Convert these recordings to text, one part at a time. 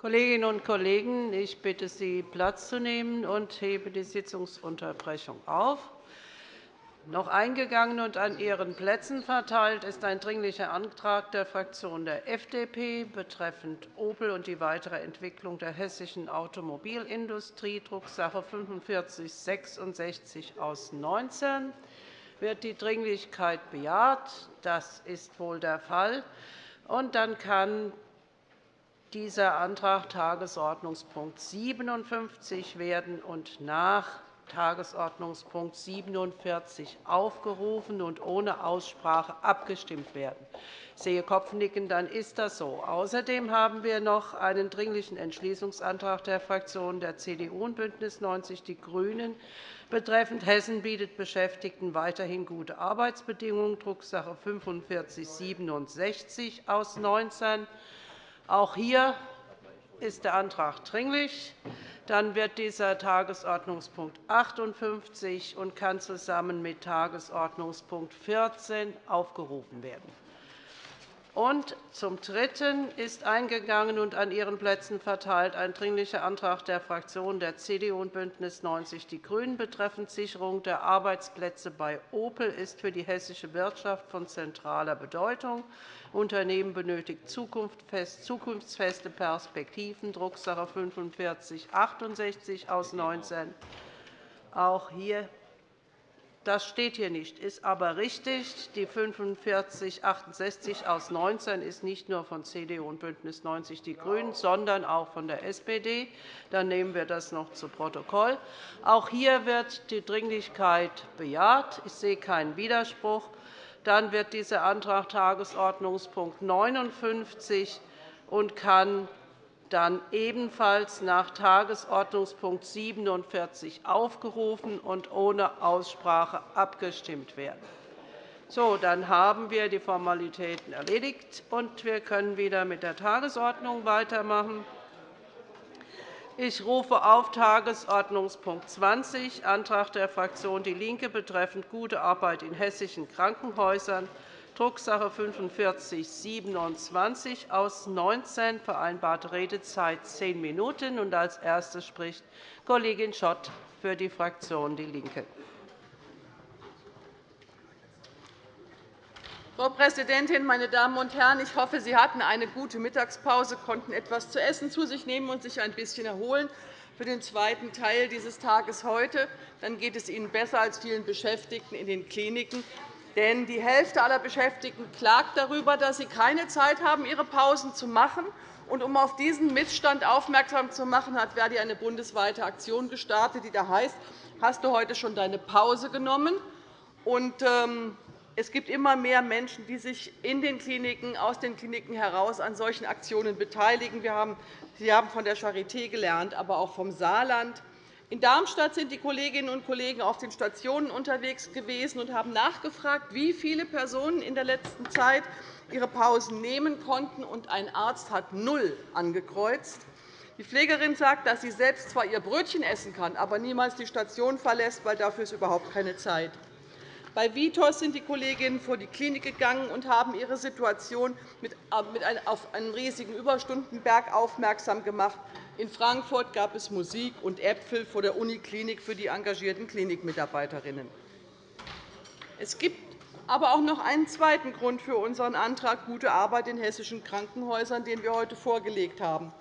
Kolleginnen und Kollegen, ich bitte Sie, Platz zu nehmen und hebe die Sitzungsunterbrechung auf. Noch eingegangen und an Ihren Plätzen verteilt ist ein Dringlicher Antrag der Fraktion der FDP betreffend Opel und die weitere Entwicklung der hessischen Automobilindustrie, Drucksache 4566 aus 19. Wird die Dringlichkeit bejaht? Das ist wohl der Fall. Und dann kann dieser Antrag Tagesordnungspunkt 57 werden und nach Tagesordnungspunkt 47 aufgerufen und ohne Aussprache abgestimmt werden. Ich sehe Kopfnicken, dann ist das so. Außerdem haben wir noch einen Dringlichen Entschließungsantrag der Fraktionen der CDU und BÜNDNIS 90 die GRÜNEN betreffend Hessen bietet Beschäftigten weiterhin gute Arbeitsbedingungen, Drucksache 4567 aus 19. Auch hier ist der Antrag dringlich. Dann wird dieser Tagesordnungspunkt 58 und kann zusammen mit Tagesordnungspunkt 14 aufgerufen werden. Und zum Dritten ist eingegangen und an Ihren Plätzen verteilt ein Dringlicher Antrag der Fraktionen der CDU und BÜNDNIS 90 die GRÜNEN betreffend Sicherung der Arbeitsplätze bei Opel ist für die hessische Wirtschaft von zentraler Bedeutung. Unternehmen benötigt zukunftsfeste Perspektiven, Drucksache 4568 aus 19. Auch hier das steht hier nicht, ist aber richtig. Die 4568 aus 19 ist nicht nur von CDU und BÜNDNIS 90 die GRÜNEN, sondern auch von der SPD. Dann nehmen wir das noch zu Protokoll. Auch hier wird die Dringlichkeit bejaht. Ich sehe keinen Widerspruch. Dann wird dieser Antrag Tagesordnungspunkt 59 und kann dann ebenfalls nach Tagesordnungspunkt 47 aufgerufen und ohne Aussprache abgestimmt werden. So, dann haben wir die Formalitäten erledigt, und wir können wieder mit der Tagesordnung weitermachen. Ich rufe auf Tagesordnungspunkt 20, Antrag der Fraktion DIE LINKE betreffend gute Arbeit in hessischen Krankenhäusern Drucksache 4527 aus 19, vereinbarte Redezeit zehn Minuten. Als Erste spricht Kollegin Schott für die Fraktion DIE LINKE. Frau Präsidentin, meine Damen und Herren! Ich hoffe, Sie hatten eine gute Mittagspause, konnten etwas zu essen zu sich nehmen und sich ein bisschen erholen für den zweiten Teil dieses Tages heute. Dann geht es Ihnen besser als vielen Beschäftigten in den Kliniken. Denn die Hälfte aller Beschäftigten klagt darüber, dass sie keine Zeit haben, ihre Pausen zu machen. Und um auf diesen Missstand aufmerksam zu machen, hat Verdi eine bundesweite Aktion gestartet, die da heißt, hast du heute schon deine Pause genommen? Und, ähm, es gibt immer mehr Menschen, die sich in den Kliniken, aus den Kliniken heraus an solchen Aktionen beteiligen. Wir haben, Sie haben von der Charité gelernt, aber auch vom Saarland. In Darmstadt sind die Kolleginnen und Kollegen auf den Stationen unterwegs gewesen und haben nachgefragt, wie viele Personen in der letzten Zeit ihre Pausen nehmen konnten. und Ein Arzt hat null angekreuzt. Die Pflegerin sagt, dass sie selbst zwar ihr Brötchen essen kann, aber niemals die Station verlässt, weil dafür ist überhaupt keine Zeit. Bei Vitos sind die Kolleginnen vor die Klinik gegangen und haben ihre Situation auf einen riesigen Überstundenberg aufmerksam gemacht. In Frankfurt gab es Musik und Äpfel vor der Uniklinik für die engagierten Klinikmitarbeiterinnen. Es gibt aber auch noch einen zweiten Grund für unseren Antrag Gute Arbeit in hessischen Krankenhäusern, den wir heute vorgelegt haben.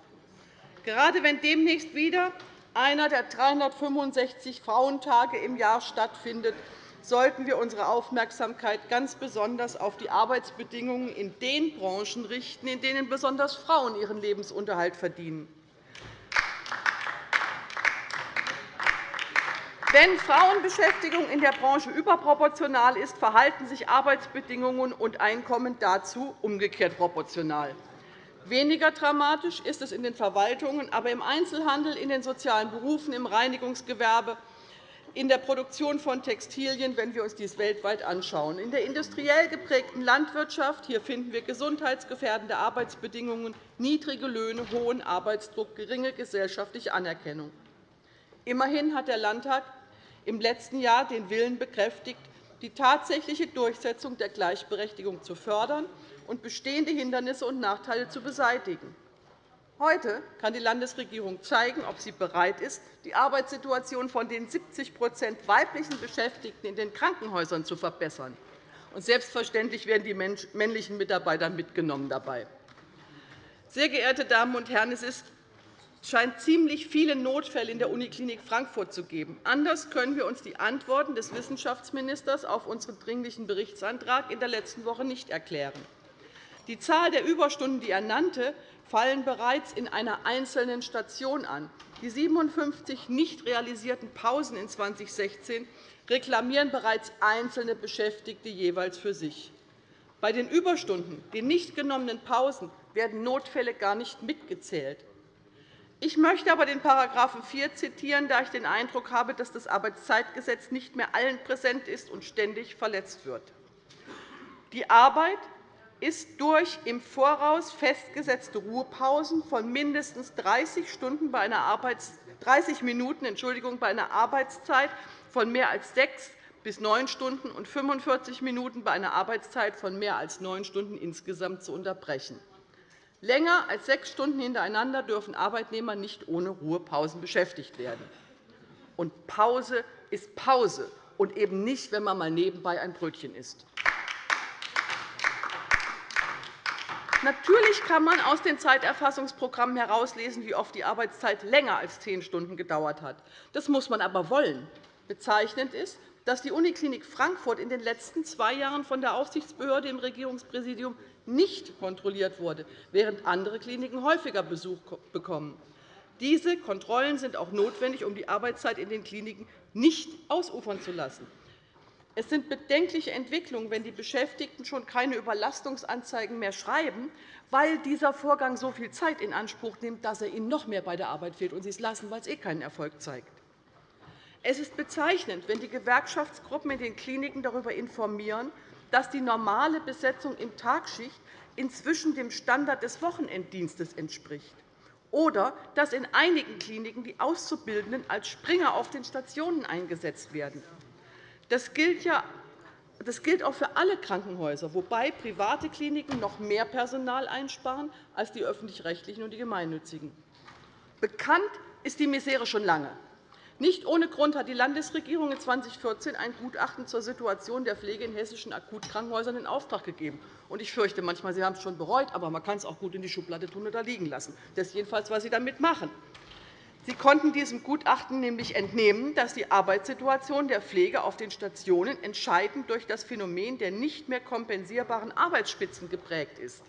Gerade wenn demnächst wieder einer der 365 Frauentage im Jahr stattfindet, sollten wir unsere Aufmerksamkeit ganz besonders auf die Arbeitsbedingungen in den Branchen richten, in denen besonders Frauen ihren Lebensunterhalt verdienen. Wenn Frauenbeschäftigung in der Branche überproportional ist, verhalten sich Arbeitsbedingungen und Einkommen dazu umgekehrt proportional. Weniger dramatisch ist es in den Verwaltungen, aber im Einzelhandel, in den sozialen Berufen, im Reinigungsgewerbe, in der Produktion von Textilien, wenn wir uns dies weltweit anschauen. In der industriell geprägten Landwirtschaft hier finden wir gesundheitsgefährdende Arbeitsbedingungen, niedrige Löhne, hohen Arbeitsdruck, geringe gesellschaftliche Anerkennung. Immerhin hat der Landtag im letzten Jahr den Willen bekräftigt, die tatsächliche Durchsetzung der Gleichberechtigung zu fördern und bestehende Hindernisse und Nachteile zu beseitigen. Heute kann die Landesregierung zeigen, ob sie bereit ist, die Arbeitssituation von den 70% weiblichen Beschäftigten in den Krankenhäusern zu verbessern. Und selbstverständlich werden die männlichen Mitarbeiter mitgenommen dabei. Sehr geehrte Damen und Herren, es ist scheint ziemlich viele Notfälle in der Uniklinik Frankfurt zu geben. Anders können wir uns die Antworten des Wissenschaftsministers auf unseren Dringlichen Berichtsantrag in der letzten Woche nicht erklären. Die Zahl der Überstunden, die er nannte, fallen bereits in einer einzelnen Station an. Die 57 nicht realisierten Pausen in 2016 reklamieren bereits einzelne Beschäftigte jeweils für sich. Bei den Überstunden, den nicht genommenen Pausen, werden Notfälle gar nicht mitgezählt. Ich möchte aber den § 4 zitieren, da ich den Eindruck habe, dass das Arbeitszeitgesetz nicht mehr allen präsent ist und ständig verletzt wird. Die Arbeit ist durch im Voraus festgesetzte Ruhepausen von mindestens 30, Stunden bei einer Arbeits 30 Minuten Entschuldigung, bei einer Arbeitszeit von mehr als sechs bis neun Stunden und 45 Minuten bei einer Arbeitszeit von mehr als neun Stunden insgesamt zu unterbrechen. Länger als sechs Stunden hintereinander dürfen Arbeitnehmer nicht ohne Ruhepausen beschäftigt werden. Und Pause ist Pause und eben nicht, wenn man mal nebenbei ein Brötchen isst. Natürlich kann man aus den Zeiterfassungsprogrammen herauslesen, wie oft die Arbeitszeit länger als zehn Stunden gedauert hat. Das muss man aber wollen. Bezeichnend ist, dass die Uniklinik Frankfurt in den letzten zwei Jahren von der Aufsichtsbehörde im Regierungspräsidium nicht kontrolliert wurde, während andere Kliniken häufiger Besuch bekommen. Diese Kontrollen sind auch notwendig, um die Arbeitszeit in den Kliniken nicht ausufern zu lassen. Es sind bedenkliche Entwicklungen, wenn die Beschäftigten schon keine Überlastungsanzeigen mehr schreiben, weil dieser Vorgang so viel Zeit in Anspruch nimmt, dass er ihnen noch mehr bei der Arbeit fehlt und sie es lassen, weil es eh keinen Erfolg zeigt. Es ist bezeichnend, wenn die Gewerkschaftsgruppen in den Kliniken darüber informieren, dass die normale Besetzung in Tagschicht inzwischen dem Standard des Wochenenddienstes entspricht oder dass in einigen Kliniken die Auszubildenden als Springer auf den Stationen eingesetzt werden. Das gilt, ja, das gilt auch für alle Krankenhäuser, wobei private Kliniken noch mehr Personal einsparen als die öffentlich-rechtlichen und die gemeinnützigen. Bekannt ist die Misere schon lange. Nicht ohne Grund hat die Landesregierung 2014 ein Gutachten zur Situation der Pflege in hessischen Akutkrankenhäusern in Auftrag gegeben. Ich fürchte manchmal, Sie haben es schon bereut, aber man kann es auch gut in die Schublade tun oder liegen lassen. Das ist jedenfalls, was Sie damit machen. Sie konnten diesem Gutachten nämlich entnehmen, dass die Arbeitssituation der Pflege auf den Stationen entscheidend durch das Phänomen der nicht mehr kompensierbaren Arbeitsspitzen geprägt ist.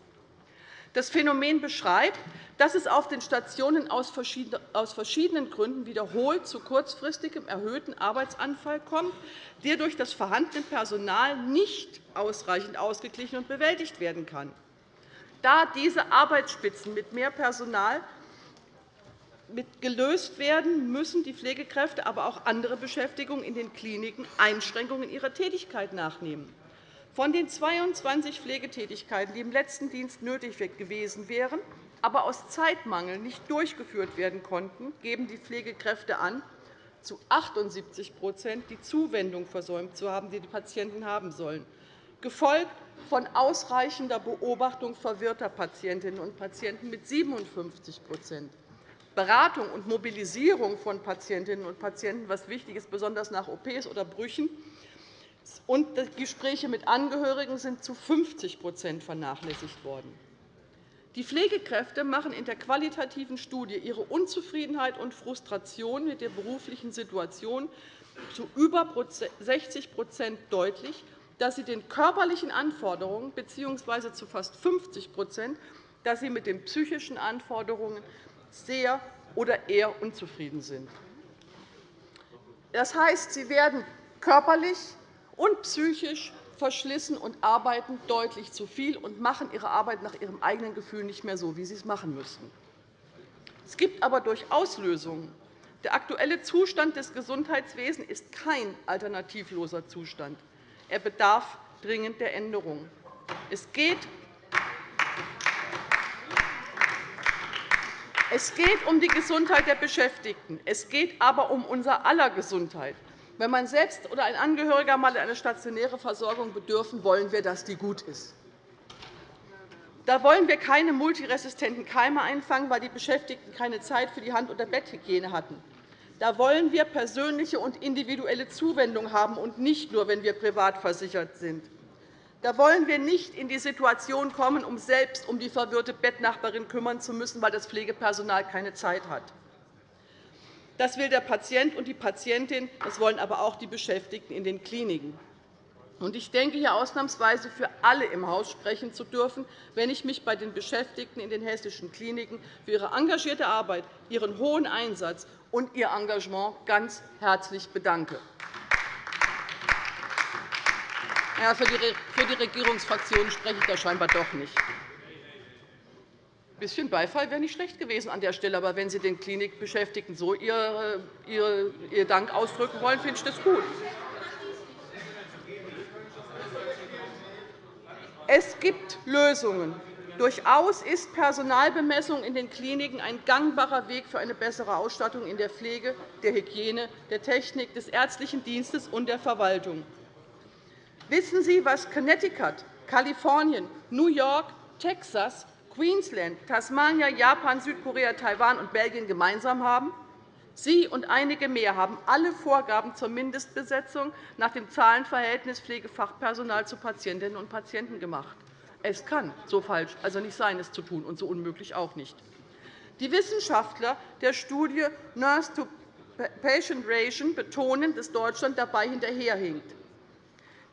Das Phänomen beschreibt, dass es auf den Stationen aus verschiedenen Gründen wiederholt zu kurzfristigem erhöhten Arbeitsanfall kommt, der durch das vorhandene Personal nicht ausreichend ausgeglichen und bewältigt werden kann. Da diese Arbeitsspitzen mit mehr Personal gelöst werden, müssen die Pflegekräfte, aber auch andere Beschäftigungen in den Kliniken Einschränkungen in ihrer Tätigkeit nachnehmen. Von den 22 Pflegetätigkeiten, die im letzten Dienst nötig gewesen wären, aber aus Zeitmangel nicht durchgeführt werden konnten, geben die Pflegekräfte an, zu 78% die Zuwendung versäumt zu haben, die die Patienten haben sollen, gefolgt von ausreichender Beobachtung verwirrter Patientinnen und Patienten mit 57% Beratung und Mobilisierung von Patientinnen und Patienten, was wichtig ist, besonders nach OPs oder Brüchen, und Gespräche mit Angehörigen sind zu 50% vernachlässigt worden. Die Pflegekräfte machen in der qualitativen Studie ihre Unzufriedenheit und Frustration mit der beruflichen Situation zu über 60% deutlich, dass sie den körperlichen Anforderungen bzw. zu fast 50% dass sie mit den psychischen Anforderungen sehr oder eher unzufrieden sind. Das heißt, sie werden körperlich und psychisch verschlissen und arbeiten deutlich zu viel und machen ihre Arbeit nach ihrem eigenen Gefühl nicht mehr so, wie sie es machen müssten. Es gibt aber durchaus Lösungen. Der aktuelle Zustand des Gesundheitswesens ist kein alternativloser Zustand. Er bedarf dringend der Änderung. Es geht Es geht um die Gesundheit der Beschäftigten. Es geht aber um unser aller Gesundheit. Wenn man selbst oder ein Angehöriger einmal eine stationäre Versorgung bedürfen, wollen wir, dass die gut ist. Da wollen wir keine multiresistenten Keime einfangen, weil die Beschäftigten keine Zeit für die Hand- oder Betthygiene hatten. Da wollen wir persönliche und individuelle Zuwendung haben, und nicht nur, wenn wir privat versichert sind. Da wollen wir nicht in die Situation kommen, um selbst um die verwirrte Bettnachbarin kümmern zu müssen, weil das Pflegepersonal keine Zeit hat. Das will der Patient und die Patientin, das wollen aber auch die Beschäftigten in den Kliniken. Ich denke, hier ausnahmsweise für alle im Haus sprechen zu dürfen, wenn ich mich bei den Beschäftigten in den hessischen Kliniken für ihre engagierte Arbeit, ihren hohen Einsatz und ihr Engagement ganz herzlich bedanke. Für die Regierungsfraktionen spreche ich da scheinbar doch nicht. Ein bisschen Beifall wäre nicht schlecht gewesen an der Stelle. Aber wenn Sie den Klinikbeschäftigten so Ihr Dank ausdrücken wollen, finde ich das gut. Es gibt Lösungen. Durchaus ist Personalbemessung in den Kliniken ein gangbarer Weg für eine bessere Ausstattung in der Pflege, der Hygiene, der Technik, des ärztlichen Dienstes und der Verwaltung. Wissen Sie, was Connecticut, Kalifornien, New York, Texas, Queensland, Tasmania, Japan, Südkorea, Taiwan und Belgien gemeinsam haben? Sie und einige mehr haben alle Vorgaben zur Mindestbesetzung nach dem Zahlenverhältnis Pflegefachpersonal zu Patientinnen und Patienten gemacht. Es kann so falsch also nicht sein, es zu tun, und so unmöglich auch nicht. Die Wissenschaftler der Studie Nurse to Patient Ration betonen, dass Deutschland dabei hinterherhinkt.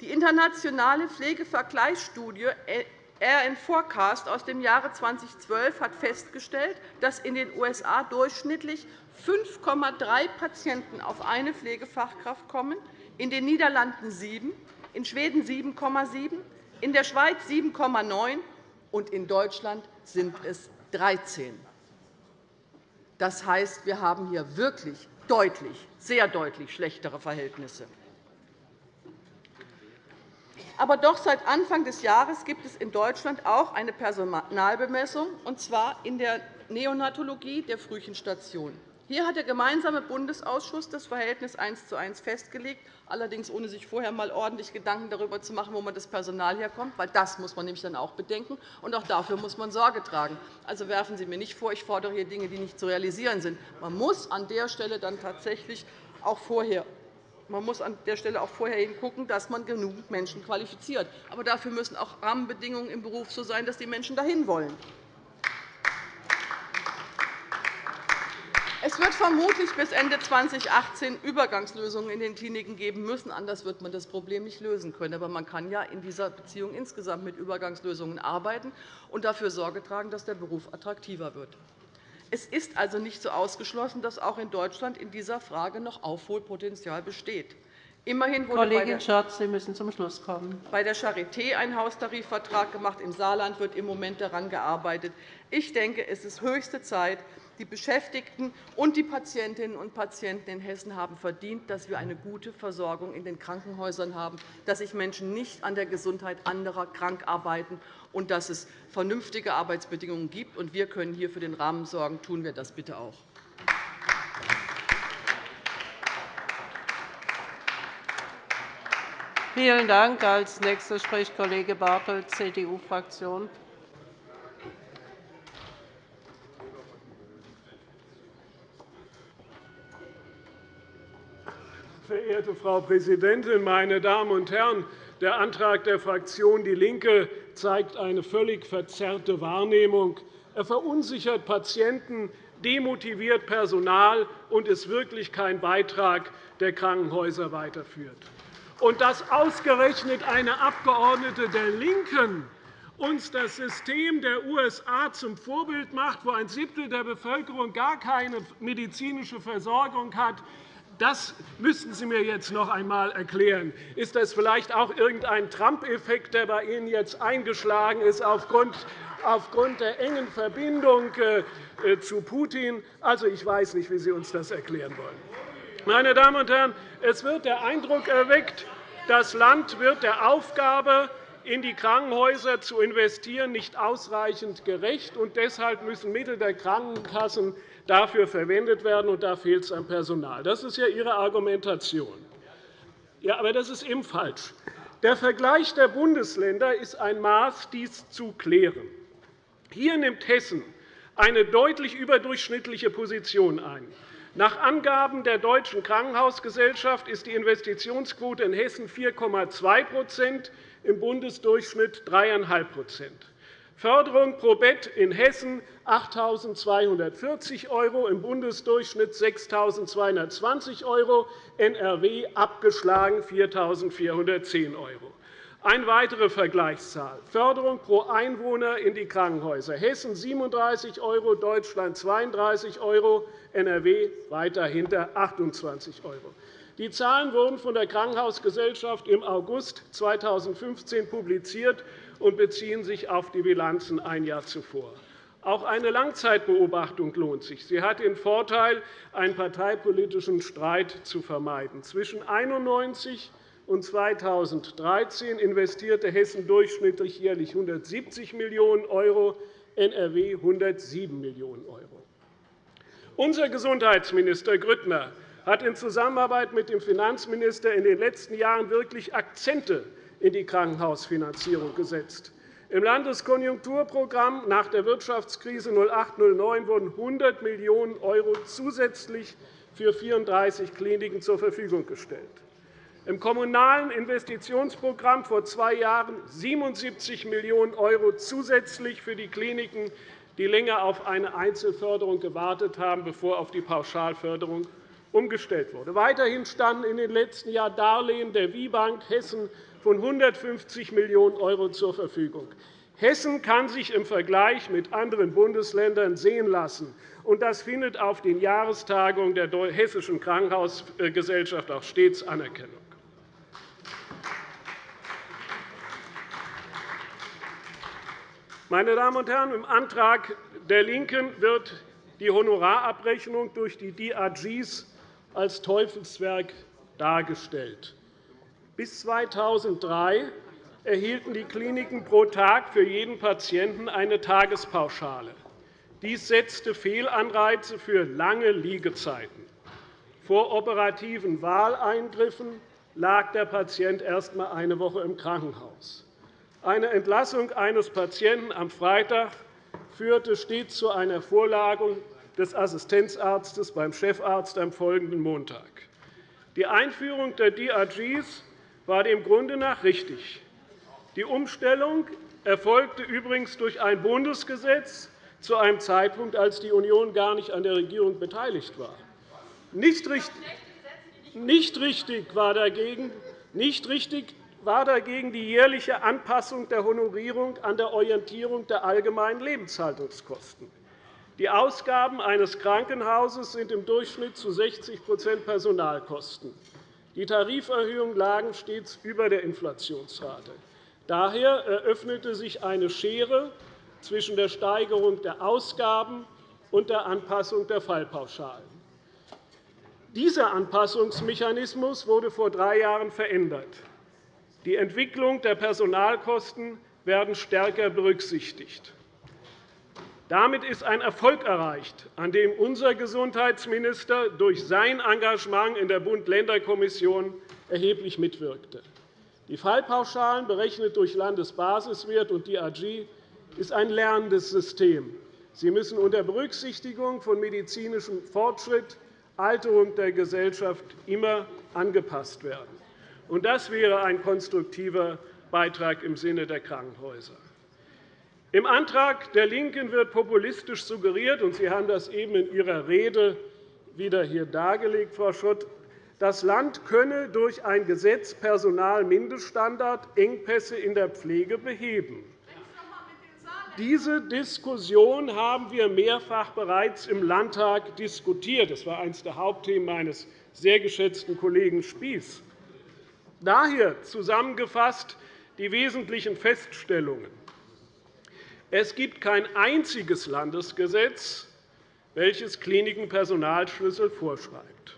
Die internationale Pflegevergleichsstudie RN Forecast aus dem Jahre 2012 hat festgestellt, dass in den USA durchschnittlich 5,3 Patienten auf eine Pflegefachkraft kommen, in den Niederlanden 7, in Schweden 7,7, in der Schweiz 7,9 und in Deutschland sind es 13. Das heißt, wir haben hier wirklich deutlich, sehr deutlich schlechtere Verhältnisse. Aber doch seit Anfang des Jahres gibt es in Deutschland auch eine Personalbemessung, und zwar in der Neonatologie der Frühchenstation. Hier hat der gemeinsame Bundesausschuss das Verhältnis 1 zu 1 festgelegt, allerdings ohne sich vorher einmal ordentlich Gedanken darüber zu machen, wo man das Personal herkommt, weil das muss man nämlich dann auch bedenken, und auch dafür muss man Sorge tragen. Also werfen Sie mir nicht vor, ich fordere hier Dinge, die nicht zu realisieren sind. Man muss an der Stelle dann tatsächlich auch vorher man muss an der Stelle auch vorher hingucken, dass man genügend Menschen qualifiziert. Aber dafür müssen auch Rahmenbedingungen im Beruf so sein, dass die Menschen dahin wollen. Es wird vermutlich bis Ende 2018 Übergangslösungen in den Kliniken geben müssen. Anders wird man das Problem nicht lösen können. Aber man kann ja in dieser Beziehung insgesamt mit Übergangslösungen arbeiten und dafür Sorge tragen, dass der Beruf attraktiver wird. Es ist also nicht so ausgeschlossen, dass auch in Deutschland in dieser Frage noch Aufholpotenzial besteht. Immerhin wurde Kollegin Schatz, Sie müssen zum Schluss kommen. bei der Charité ein Haustarifvertrag gemacht. Im Saarland wird im Moment daran gearbeitet. Ich denke, es ist höchste Zeit, die Beschäftigten und die Patientinnen und Patienten in Hessen haben verdient, dass wir eine gute Versorgung in den Krankenhäusern haben, dass sich Menschen nicht an der Gesundheit anderer krank arbeiten und dass es vernünftige Arbeitsbedingungen gibt. Wir können hier für den Rahmen sorgen. Tun wir das bitte auch. Vielen Dank. Als nächster spricht Kollege Bartelt, CDU-Fraktion. Verehrte Frau Präsidentin, meine Damen und Herren! Der Antrag der Fraktion DIE LINKE zeigt eine völlig verzerrte Wahrnehmung. Er verunsichert Patienten, demotiviert Personal und ist wirklich kein Beitrag der Krankenhäuser weiterführt. Und dass ausgerechnet eine Abgeordnete der LINKEN uns das System der USA zum Vorbild macht, wo ein Siebtel der Bevölkerung gar keine medizinische Versorgung hat, das müssten Sie mir jetzt noch einmal erklären. Ist das vielleicht auch irgendein Trump-Effekt, der bei Ihnen jetzt eingeschlagen ist aufgrund der engen Verbindung äh, zu Putin? Also, ich weiß nicht, wie Sie uns das erklären wollen. Meine Damen und Herren, es wird der Eindruck erweckt, das Land wird der Aufgabe, in die Krankenhäuser zu investieren, nicht ausreichend gerecht. und Deshalb müssen Mittel der Krankenkassen dafür verwendet werden, und da fehlt es an Personal. Das ist ja Ihre Argumentation. Ja, aber das ist eben falsch. Der Vergleich der Bundesländer ist ein Maß, dies zu klären. Hier nimmt Hessen eine deutlich überdurchschnittliche Position ein. Nach Angaben der Deutschen Krankenhausgesellschaft ist die Investitionsquote in Hessen 4,2% im Bundesdurchschnitt 3,5 Förderung pro Bett in Hessen 8.240 €, im Bundesdurchschnitt 6.220 €, NRW abgeschlagen 4.410 €. Eine weitere Vergleichszahl. Förderung pro Einwohner in die Krankenhäuser. Hessen 37 €, Deutschland 32 €, NRW weiter hinter 28 €. Die Zahlen wurden von der Krankenhausgesellschaft im August 2015 publiziert und beziehen sich auf die Bilanzen ein Jahr zuvor. Auch eine Langzeitbeobachtung lohnt sich. Sie hat den Vorteil, einen parteipolitischen Streit zu vermeiden. Zwischen 1991 und 2013 investierte Hessen durchschnittlich jährlich 170 Millionen €, NRW 107 Millionen €. Unser Gesundheitsminister Grüttner hat in Zusammenarbeit mit dem Finanzminister in den letzten Jahren wirklich Akzente in die Krankenhausfinanzierung gesetzt. Im Landeskonjunkturprogramm nach der Wirtschaftskrise 2008-2009 wurden 100 Millionen € zusätzlich für 34 Kliniken zur Verfügung gestellt. Im Kommunalen Investitionsprogramm vor zwei Jahren 77 Millionen € zusätzlich für die Kliniken, die länger auf eine Einzelförderung gewartet haben, bevor auf die Pauschalförderung umgestellt wurde. Weiterhin standen in den letzten Jahren Darlehen der WIBank Hessen von 150 Millionen € zur Verfügung. Hessen kann sich im Vergleich mit anderen Bundesländern sehen lassen. Das findet auf den Jahrestagungen der Hessischen Krankenhausgesellschaft auch stets Anerkennung. Meine Damen und Herren, im Antrag der LINKEN wird die Honorarabrechnung durch die DRGs als Teufelswerk dargestellt. Bis 2003 erhielten die Kliniken pro Tag für jeden Patienten eine Tagespauschale. Dies setzte Fehlanreize für lange Liegezeiten. Vor operativen Wahleingriffen lag der Patient erst einmal eine Woche im Krankenhaus. Eine Entlassung eines Patienten am Freitag führte stets zu einer Vorlage des Assistenzarztes beim Chefarzt am folgenden Montag. Die Einführung der DRGs war dem Grunde nach richtig. Die Umstellung erfolgte übrigens durch ein Bundesgesetz zu einem Zeitpunkt, als die Union gar nicht an der Regierung beteiligt war. Nicht richtig war dagegen, nicht richtig war dagegen die jährliche Anpassung der Honorierung an der Orientierung der allgemeinen Lebenshaltungskosten. Die Ausgaben eines Krankenhauses sind im Durchschnitt zu 60% Personalkosten. Die Tariferhöhungen lagen stets über der Inflationsrate. Daher eröffnete sich eine Schere zwischen der Steigerung der Ausgaben und der Anpassung der Fallpauschalen. Dieser Anpassungsmechanismus wurde vor drei Jahren verändert. Die Entwicklung der Personalkosten werden stärker berücksichtigt. Damit ist ein Erfolg erreicht, an dem unser Gesundheitsminister durch sein Engagement in der Bund-Länder-Kommission erheblich mitwirkte. Die Fallpauschalen, berechnet durch Landesbasiswert und DRG, ist ein lernendes System. Sie müssen unter Berücksichtigung von medizinischem Fortschritt, Alterung der Gesellschaft immer angepasst werden. Das wäre ein konstruktiver Beitrag im Sinne der Krankenhäuser. Im Antrag der LINKEN wird populistisch suggeriert, und Sie haben das eben in Ihrer Rede wieder hier dargelegt, Frau Schott, das Land könne durch ein Gesetz Personalmindeststandard Engpässe in der Pflege beheben. Diese Diskussion haben wir mehrfach bereits im Landtag diskutiert. Das war eines der Hauptthemen meines sehr geschätzten Kollegen Spies. Daher zusammengefasst die wesentlichen Feststellungen. Es gibt kein einziges Landesgesetz, welches Kliniken Personalschlüssel vorschreibt.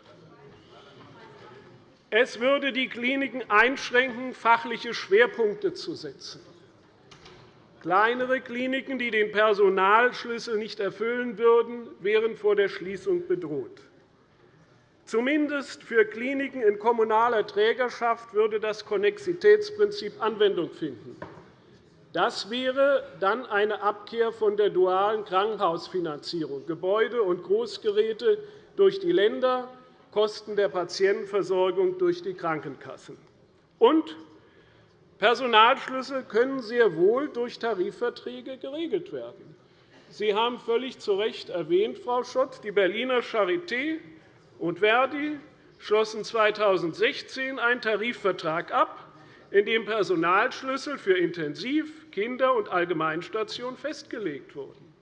Es würde die Kliniken einschränken, fachliche Schwerpunkte zu setzen. Kleinere Kliniken, die den Personalschlüssel nicht erfüllen würden, wären vor der Schließung bedroht. Zumindest für Kliniken in kommunaler Trägerschaft würde das Konnexitätsprinzip Anwendung finden. Das wäre dann eine Abkehr von der dualen Krankenhausfinanzierung, Gebäude und Großgeräte durch die Länder, Kosten der Patientenversorgung durch die Krankenkassen. Und Personalschlüssel können sehr wohl durch Tarifverträge geregelt werden. Sie haben völlig zu Recht erwähnt, Frau Schott, die Berliner Charité und Verdi schlossen 2016 einen Tarifvertrag ab, in dem Personalschlüssel für Intensiv-, Kinder- und Allgemeinstationen festgelegt wurden.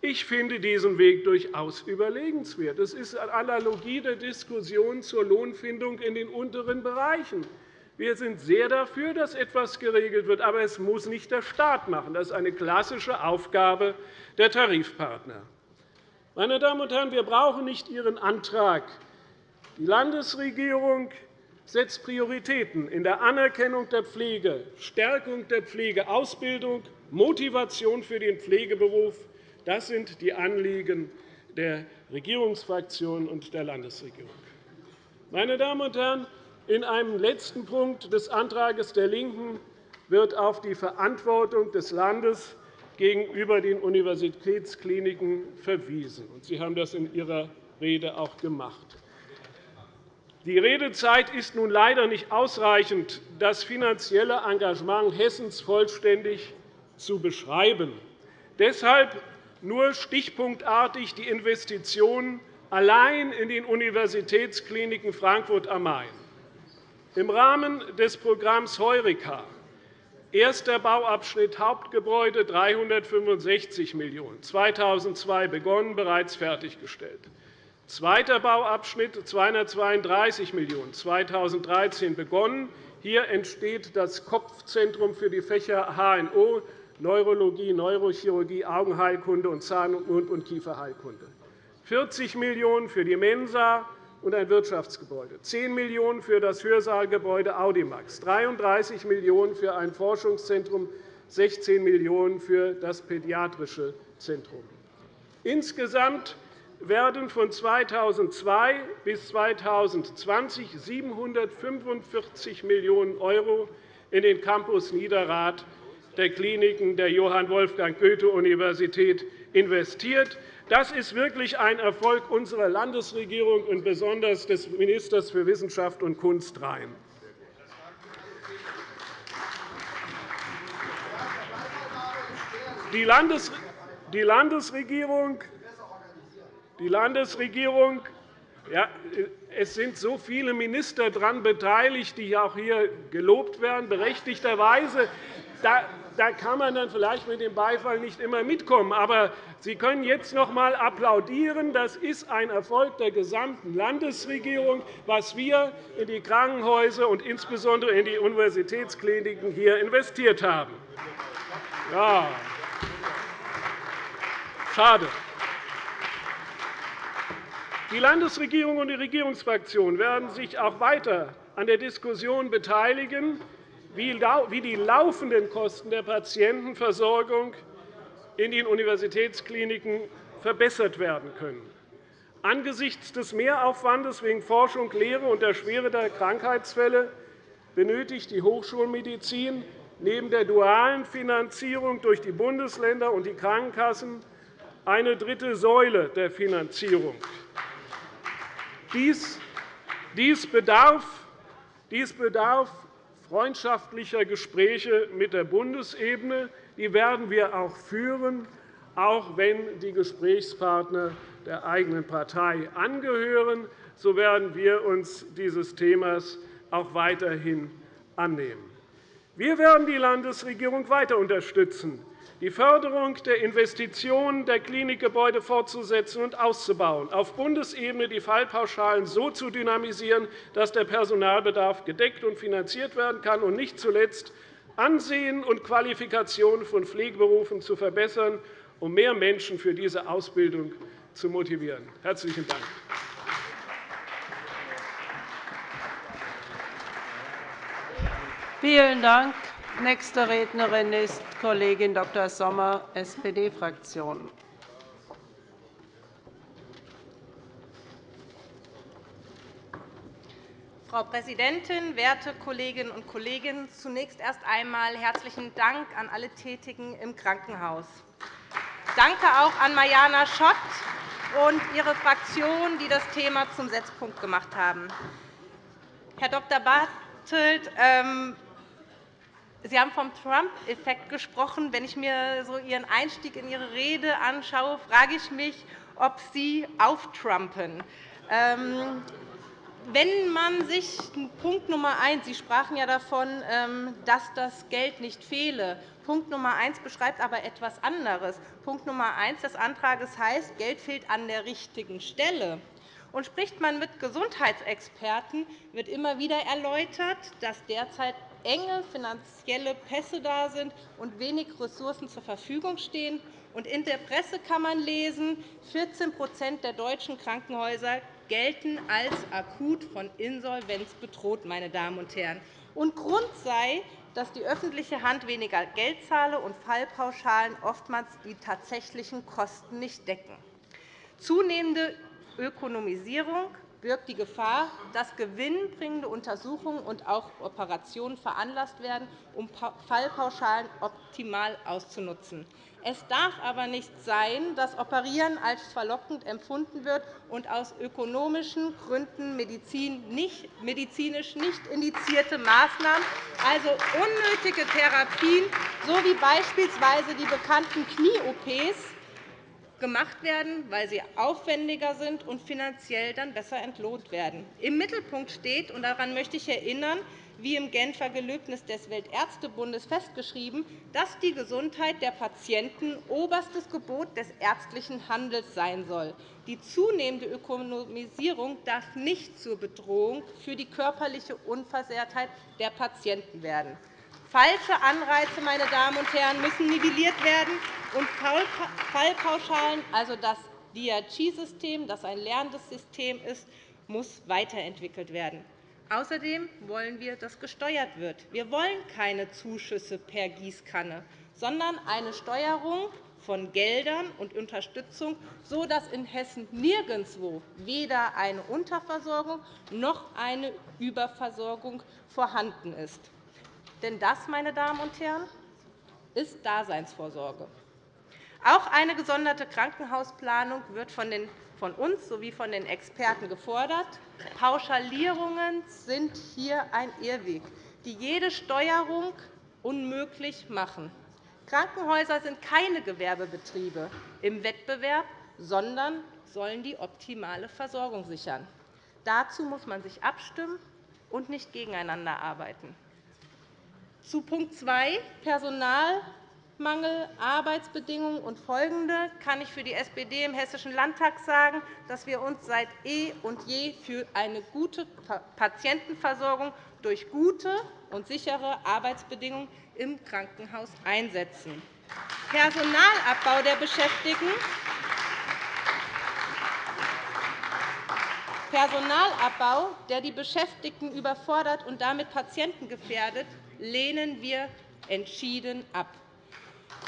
Ich finde diesen Weg durchaus überlegenswert. Das ist eine Analogie der Diskussion zur Lohnfindung in den unteren Bereichen. Wir sind sehr dafür, dass etwas geregelt wird, aber es muss nicht der Staat machen. Das ist eine klassische Aufgabe der Tarifpartner. Meine Damen und Herren, wir brauchen nicht Ihren Antrag. Die Landesregierung setzt Prioritäten in der Anerkennung der Pflege, Stärkung der Pflegeausbildung, Motivation für den Pflegeberuf. Das sind die Anliegen der Regierungsfraktion und der Landesregierung. Meine Damen und Herren, in einem letzten Punkt des Antrags der LINKEN wird auf die Verantwortung des Landes gegenüber den Universitätskliniken verwiesen. Sie haben das in Ihrer Rede auch gemacht. Die Redezeit ist nun leider nicht ausreichend, das finanzielle Engagement Hessens vollständig zu beschreiben. Deshalb nur stichpunktartig die Investitionen allein in den Universitätskliniken Frankfurt am Main. Im Rahmen des Programms Heureka Erster Bauabschnitt Hauptgebäude 365 Millionen €, 2002 begonnen, bereits fertiggestellt. Zweiter Bauabschnitt 232 Millionen €, 2013 begonnen. Hier entsteht das Kopfzentrum für die Fächer HNO, Neurologie, Neurochirurgie, Augenheilkunde und Zahn- und Mund- und Kieferheilkunde. 40 Millionen € für die Mensa und ein Wirtschaftsgebäude, 10 Millionen € für das Hörsaalgebäude Audimax, 33 Millionen € für ein Forschungszentrum, 16 Millionen € für das Pädiatrische Zentrum. Insgesamt werden von 2002 bis 2020 745 Millionen € in den Campus Niederrad der Kliniken der Johann Wolfgang Goethe-Universität investiert. Das ist wirklich ein Erfolg unserer Landesregierung und besonders des Ministers für Wissenschaft und Kunst Rhein. Die Landesregierung die Landesregierung ja, es sind so viele Minister daran beteiligt, die auch hier gelobt werden, berechtigterweise. Da, da kann man dann vielleicht mit dem Beifall nicht immer mitkommen. Aber Sie können jetzt noch einmal applaudieren. Das ist ein Erfolg der gesamten Landesregierung, was wir in die Krankenhäuser und insbesondere in die Universitätskliniken hier investiert haben. Ja. Schade. Die Landesregierung und die Regierungsfraktionen werden sich auch weiter an der Diskussion beteiligen, wie die laufenden Kosten der Patientenversorgung in den Universitätskliniken verbessert werden können. Angesichts des Mehraufwandes wegen Forschung, Lehre und der Schwere der Krankheitsfälle benötigt die Hochschulmedizin neben der dualen Finanzierung durch die Bundesländer und die Krankenkassen eine dritte Säule der Finanzierung. Dies bedarf, freundschaftlicher Gespräche mit der Bundesebene. Die werden wir auch führen, auch wenn die Gesprächspartner der eigenen Partei angehören. So werden wir uns dieses Themas auch weiterhin annehmen. Wir werden die Landesregierung weiter unterstützen, die Förderung der Investitionen der Klinikgebäude fortzusetzen und auszubauen, auf Bundesebene die Fallpauschalen so zu dynamisieren, dass der Personalbedarf gedeckt und finanziert werden kann, und nicht zuletzt Ansehen und Qualifikation von Pflegeberufen zu verbessern, um mehr Menschen für diese Ausbildung zu motivieren. – Herzlichen Dank. Vielen Dank. Nächste Rednerin ist Kollegin Dr. Sommer, SPD-Fraktion. Frau Präsidentin, werte Kolleginnen und Kollegen! Zunächst erst einmal herzlichen Dank an alle Tätigen im Krankenhaus. Danke auch an Mariana Schott und ihre Fraktion, die das Thema zum Setzpunkt gemacht haben. Herr Dr. Bartelt, ähm, Sie haben vom Trump-Effekt gesprochen. Wenn ich mir so Ihren Einstieg in Ihre Rede anschaue, frage ich mich, ob Sie auftrumpen. Ähm, wenn man sich Punkt Nummer 1, Sie sprachen ja davon, ähm, dass das Geld nicht fehle. Punkt Nummer 1 beschreibt aber etwas anderes. Punkt Nummer 1 des Antrags heißt, Geld fehlt an der richtigen Stelle. Und spricht man mit Gesundheitsexperten, wird immer wieder erläutert, dass derzeit enge finanzielle Pässe da sind und wenig Ressourcen zur Verfügung stehen. In der Presse kann man lesen, 14% der deutschen Krankenhäuser gelten als akut von Insolvenz bedroht. Meine Damen und Herren. Und Grund sei, dass die öffentliche Hand weniger Geld zahle und Fallpauschalen oftmals die tatsächlichen Kosten nicht decken. Zunehmende Ökonomisierung birgt die Gefahr, dass gewinnbringende Untersuchungen und auch Operationen veranlasst werden, um Fallpauschalen optimal auszunutzen. Es darf aber nicht sein, dass Operieren als verlockend empfunden wird und aus ökonomischen Gründen medizinisch nicht indizierte Maßnahmen, also unnötige Therapien sowie beispielsweise die bekannten Knie-OPs, gemacht werden, weil sie aufwendiger sind und finanziell dann besser entlohnt werden. Im Mittelpunkt steht, und daran möchte ich erinnern, wie im Genfer Gelöbnis des Weltärztebundes festgeschrieben, dass die Gesundheit der Patienten oberstes Gebot des ärztlichen Handels sein soll. Die zunehmende Ökonomisierung darf nicht zur Bedrohung für die körperliche Unversehrtheit der Patienten werden. Falsche Anreize meine Damen und Herren, müssen nivelliert werden, und Fallpauschalen, also das DRG-System, das ein lernendes System ist, muss weiterentwickelt werden. Außerdem wollen wir, dass gesteuert wird. Wir wollen keine Zuschüsse per Gießkanne, sondern eine Steuerung von Geldern und Unterstützung, sodass in Hessen nirgendwo weder eine Unterversorgung noch eine Überversorgung vorhanden ist. Denn das, meine Damen und Herren, ist Daseinsvorsorge. Auch eine gesonderte Krankenhausplanung wird von den von uns sowie von den Experten gefordert. Pauschalierungen sind hier ein Irrweg, die jede Steuerung unmöglich machen. Krankenhäuser sind keine Gewerbebetriebe im Wettbewerb, sondern sollen die optimale Versorgung sichern. Dazu muss man sich abstimmen und nicht gegeneinander arbeiten. Zu Punkt 2, Personal Mangel, Arbeitsbedingungen und folgende kann ich für die SPD im Hessischen Landtag sagen, dass wir uns seit eh und je für eine gute Patientenversorgung durch gute und sichere Arbeitsbedingungen im Krankenhaus einsetzen. Personalabbau der Beschäftigten Personalabbau, der die Beschäftigten überfordert und damit Patienten gefährdet, lehnen wir entschieden ab.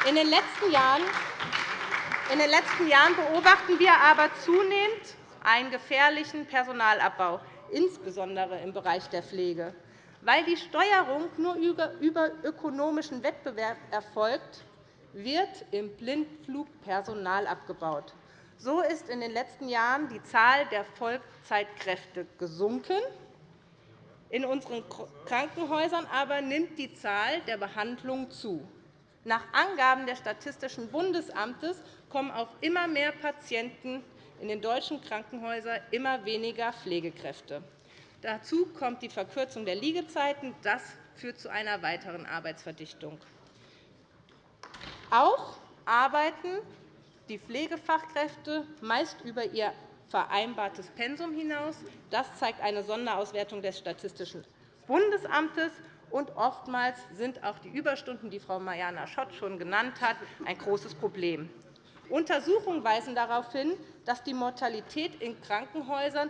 In den letzten Jahren beobachten wir aber zunehmend einen gefährlichen Personalabbau, insbesondere im Bereich der Pflege. Weil die Steuerung nur über ökonomischen Wettbewerb erfolgt, wird im Blindflug Personal abgebaut. So ist in den letzten Jahren die Zahl der Vollzeitkräfte gesunken. In unseren Krankenhäusern aber nimmt die Zahl der Behandlungen zu. Nach Angaben des Statistischen Bundesamtes kommen auf immer mehr Patienten in den deutschen Krankenhäusern immer weniger Pflegekräfte. Dazu kommt die Verkürzung der Liegezeiten. Das führt zu einer weiteren Arbeitsverdichtung. Auch arbeiten die Pflegefachkräfte meist über ihr vereinbartes Pensum hinaus. Das zeigt eine Sonderauswertung des Statistischen Bundesamtes. Und oftmals sind auch die Überstunden, die Frau Mariana Schott schon genannt hat, ein großes Problem. Untersuchungen weisen darauf hin, dass die Mortalität in Krankenhäusern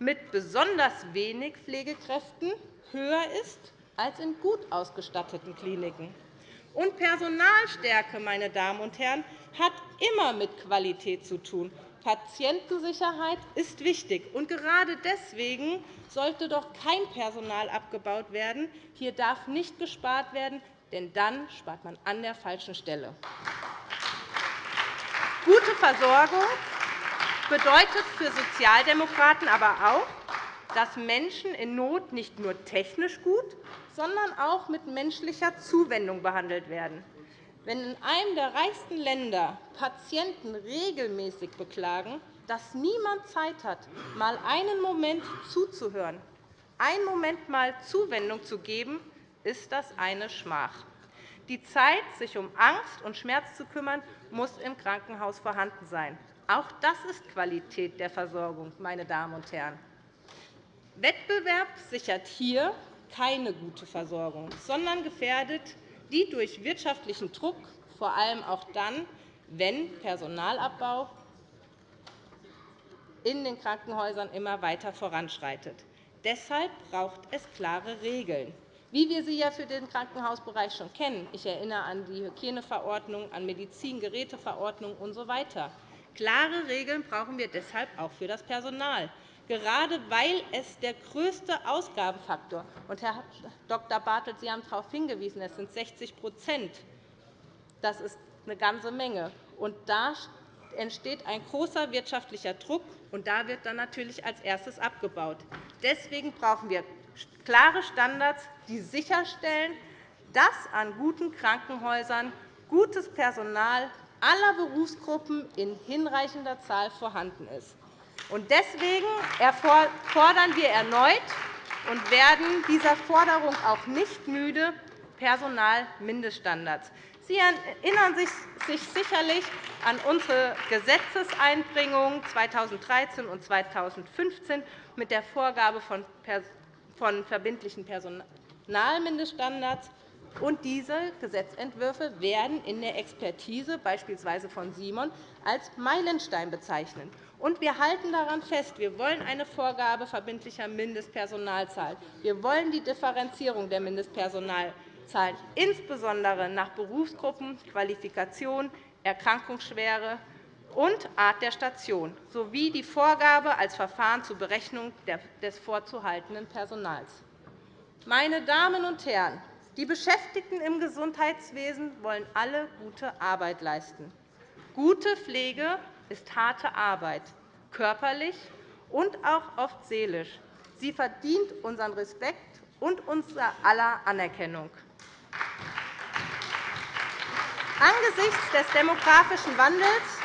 mit besonders wenig Pflegekräften höher ist als in gut ausgestatteten Kliniken. Und Personalstärke meine Damen und Herren, hat immer mit Qualität zu tun. Patientensicherheit ist wichtig. Und gerade deswegen sollte doch kein Personal abgebaut werden. Hier darf nicht gespart werden, denn dann spart man an der falschen Stelle. Gute Versorgung bedeutet für Sozialdemokraten aber auch, dass Menschen in Not nicht nur technisch gut, sondern auch mit menschlicher Zuwendung behandelt werden. Wenn in einem der reichsten Länder Patienten regelmäßig beklagen, dass niemand Zeit hat, mal einen Moment zuzuhören, einen Moment mal Zuwendung zu geben, ist das eine Schmach. Die Zeit, sich um Angst und Schmerz zu kümmern, muss im Krankenhaus vorhanden sein. Auch das ist Qualität der Versorgung, meine Damen und Herren. Wettbewerb sichert hier keine gute Versorgung, sondern gefährdet die durch wirtschaftlichen Druck, vor allem auch dann, wenn Personalabbau in den Krankenhäusern immer weiter voranschreitet. Deshalb braucht es klare Regeln, wie wir sie ja für den Krankenhausbereich schon kennen. Ich erinnere an die Hygieneverordnung, an Medizingeräteverordnung usw. So Klare Regeln brauchen wir deshalb auch für das Personal gerade weil es der größte Ausgabenfaktor ist. Herr Dr. Bartelt, Sie haben darauf hingewiesen, es sind 60% Das ist eine ganze Menge. Und da entsteht ein großer wirtschaftlicher Druck, und da wird dann natürlich als erstes abgebaut. Deswegen brauchen wir klare Standards, die sicherstellen, dass an guten Krankenhäusern gutes Personal aller Berufsgruppen in hinreichender Zahl vorhanden ist. Deswegen fordern wir erneut und werden dieser Forderung auch nicht müde Personalmindeststandards. Sie erinnern sich sicherlich an unsere Gesetzeseinbringungen 2013 und 2015 mit der Vorgabe von verbindlichen Personalmindeststandards. Diese Gesetzentwürfe werden in der Expertise, beispielsweise von Simon, als Meilenstein bezeichnet. Und wir halten daran fest, wir wollen eine Vorgabe verbindlicher Mindestpersonalzahl. Wir wollen die Differenzierung der Mindestpersonalzahlen, insbesondere nach Berufsgruppen, Qualifikation, Erkrankungsschwere und Art der Station, sowie die Vorgabe als Verfahren zur Berechnung des vorzuhaltenden Personals. Meine Damen und Herren, die Beschäftigten im Gesundheitswesen wollen alle gute Arbeit leisten. Gute Pflege ist harte Arbeit, körperlich und auch oft seelisch. Sie verdient unseren Respekt und unser aller Anerkennung. Angesichts des demografischen Wandels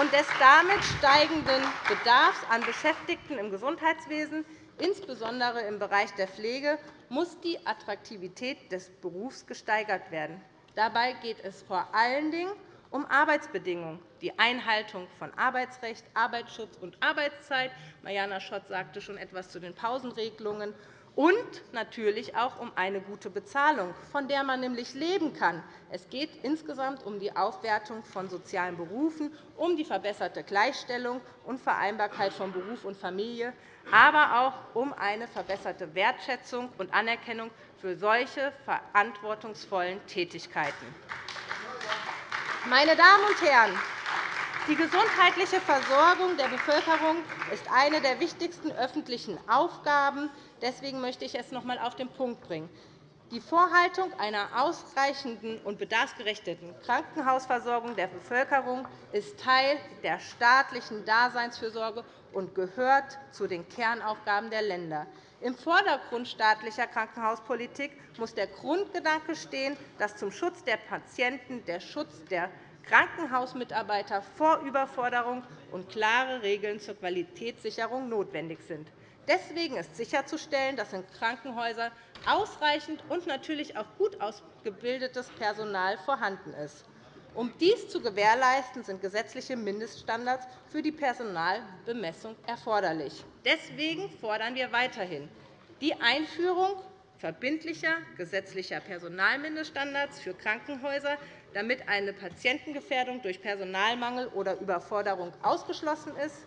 und des damit steigenden Bedarfs an Beschäftigten im Gesundheitswesen, insbesondere im Bereich der Pflege, muss die Attraktivität des Berufs gesteigert werden. Dabei geht es vor allen Dingen um Arbeitsbedingungen, die Einhaltung von Arbeitsrecht, Arbeitsschutz und Arbeitszeit. Mariana Schott sagte schon etwas zu den Pausenregelungen. Und natürlich auch um eine gute Bezahlung, von der man nämlich leben kann. Es geht insgesamt um die Aufwertung von sozialen Berufen, um die verbesserte Gleichstellung und Vereinbarkeit von Beruf und Familie, aber auch um eine verbesserte Wertschätzung und Anerkennung für solche verantwortungsvollen Tätigkeiten. Meine Damen und Herren, die gesundheitliche Versorgung der Bevölkerung ist eine der wichtigsten öffentlichen Aufgaben. Deswegen möchte ich es noch einmal auf den Punkt bringen. Die Vorhaltung einer ausreichenden und bedarfsgerechten Krankenhausversorgung der Bevölkerung ist Teil der staatlichen Daseinsfürsorge und gehört zu den Kernaufgaben der Länder. Im Vordergrund staatlicher Krankenhauspolitik muss der Grundgedanke stehen, dass zum Schutz der Patienten der Schutz der Krankenhausmitarbeiter vor Überforderung und klare Regeln zur Qualitätssicherung notwendig sind. Deswegen ist sicherzustellen, dass in Krankenhäusern ausreichend und natürlich auch gut ausgebildetes Personal vorhanden ist. Um dies zu gewährleisten, sind gesetzliche Mindeststandards für die Personalbemessung erforderlich. Deswegen fordern wir weiterhin die Einführung verbindlicher gesetzlicher Personalmindeststandards für Krankenhäuser, damit eine Patientengefährdung durch Personalmangel oder Überforderung ausgeschlossen ist,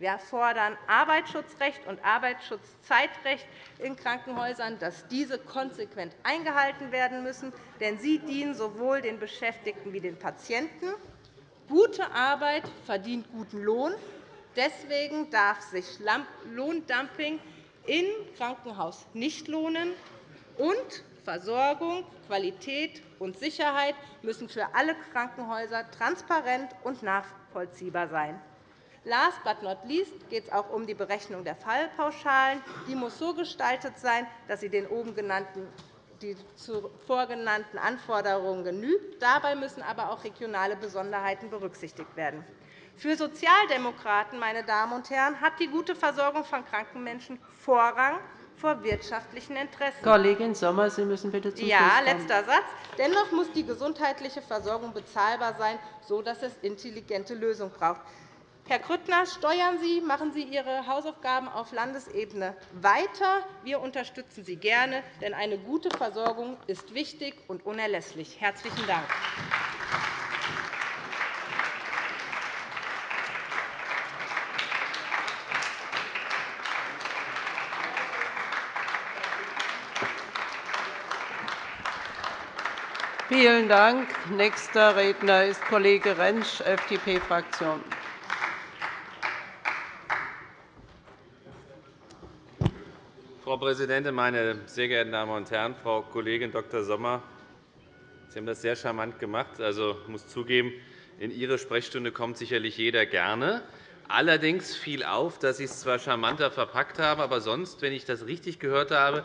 wir fordern Arbeitsschutzrecht und Arbeitsschutzzeitrecht in Krankenhäusern, dass diese konsequent eingehalten werden müssen, denn sie dienen sowohl den Beschäftigten wie den Patienten. Gute Arbeit verdient guten Lohn, Deswegen darf sich Lohndumping im Krankenhaus nicht lohnen, und Versorgung, Qualität und Sicherheit müssen für alle Krankenhäuser transparent und nachvollziehbar sein. Last but not least geht es auch um die Berechnung der Fallpauschalen. Die muss so gestaltet sein, dass sie den oben genannten die zuvor genannten Anforderungen genügt. Dabei müssen aber auch regionale Besonderheiten berücksichtigt werden. Für Sozialdemokraten meine Damen und Herren, hat die gute Versorgung von kranken Menschen Vorrang vor wirtschaftlichen Interessen. Kollegin Sommer, Sie müssen bitte zum Ja, letzter Satz. Dennoch muss die gesundheitliche Versorgung bezahlbar sein, sodass es intelligente Lösungen braucht. Herr Grüttner, steuern Sie, machen Sie Ihre Hausaufgaben auf Landesebene weiter. Wir unterstützen Sie gerne, denn eine gute Versorgung ist wichtig und unerlässlich. – Herzlichen Dank. Vielen Dank. Nächster Redner ist Kollege Rentsch, FDP-Fraktion. Frau Präsidentin, meine sehr geehrten Damen und Herren! Frau Kollegin Dr. Sommer, Sie haben das sehr charmant gemacht. Also, ich muss zugeben, in Ihre Sprechstunde kommt sicherlich jeder gerne. Allerdings fiel auf, dass Sie es zwar charmanter verpackt haben, aber sonst, wenn ich das richtig gehört habe,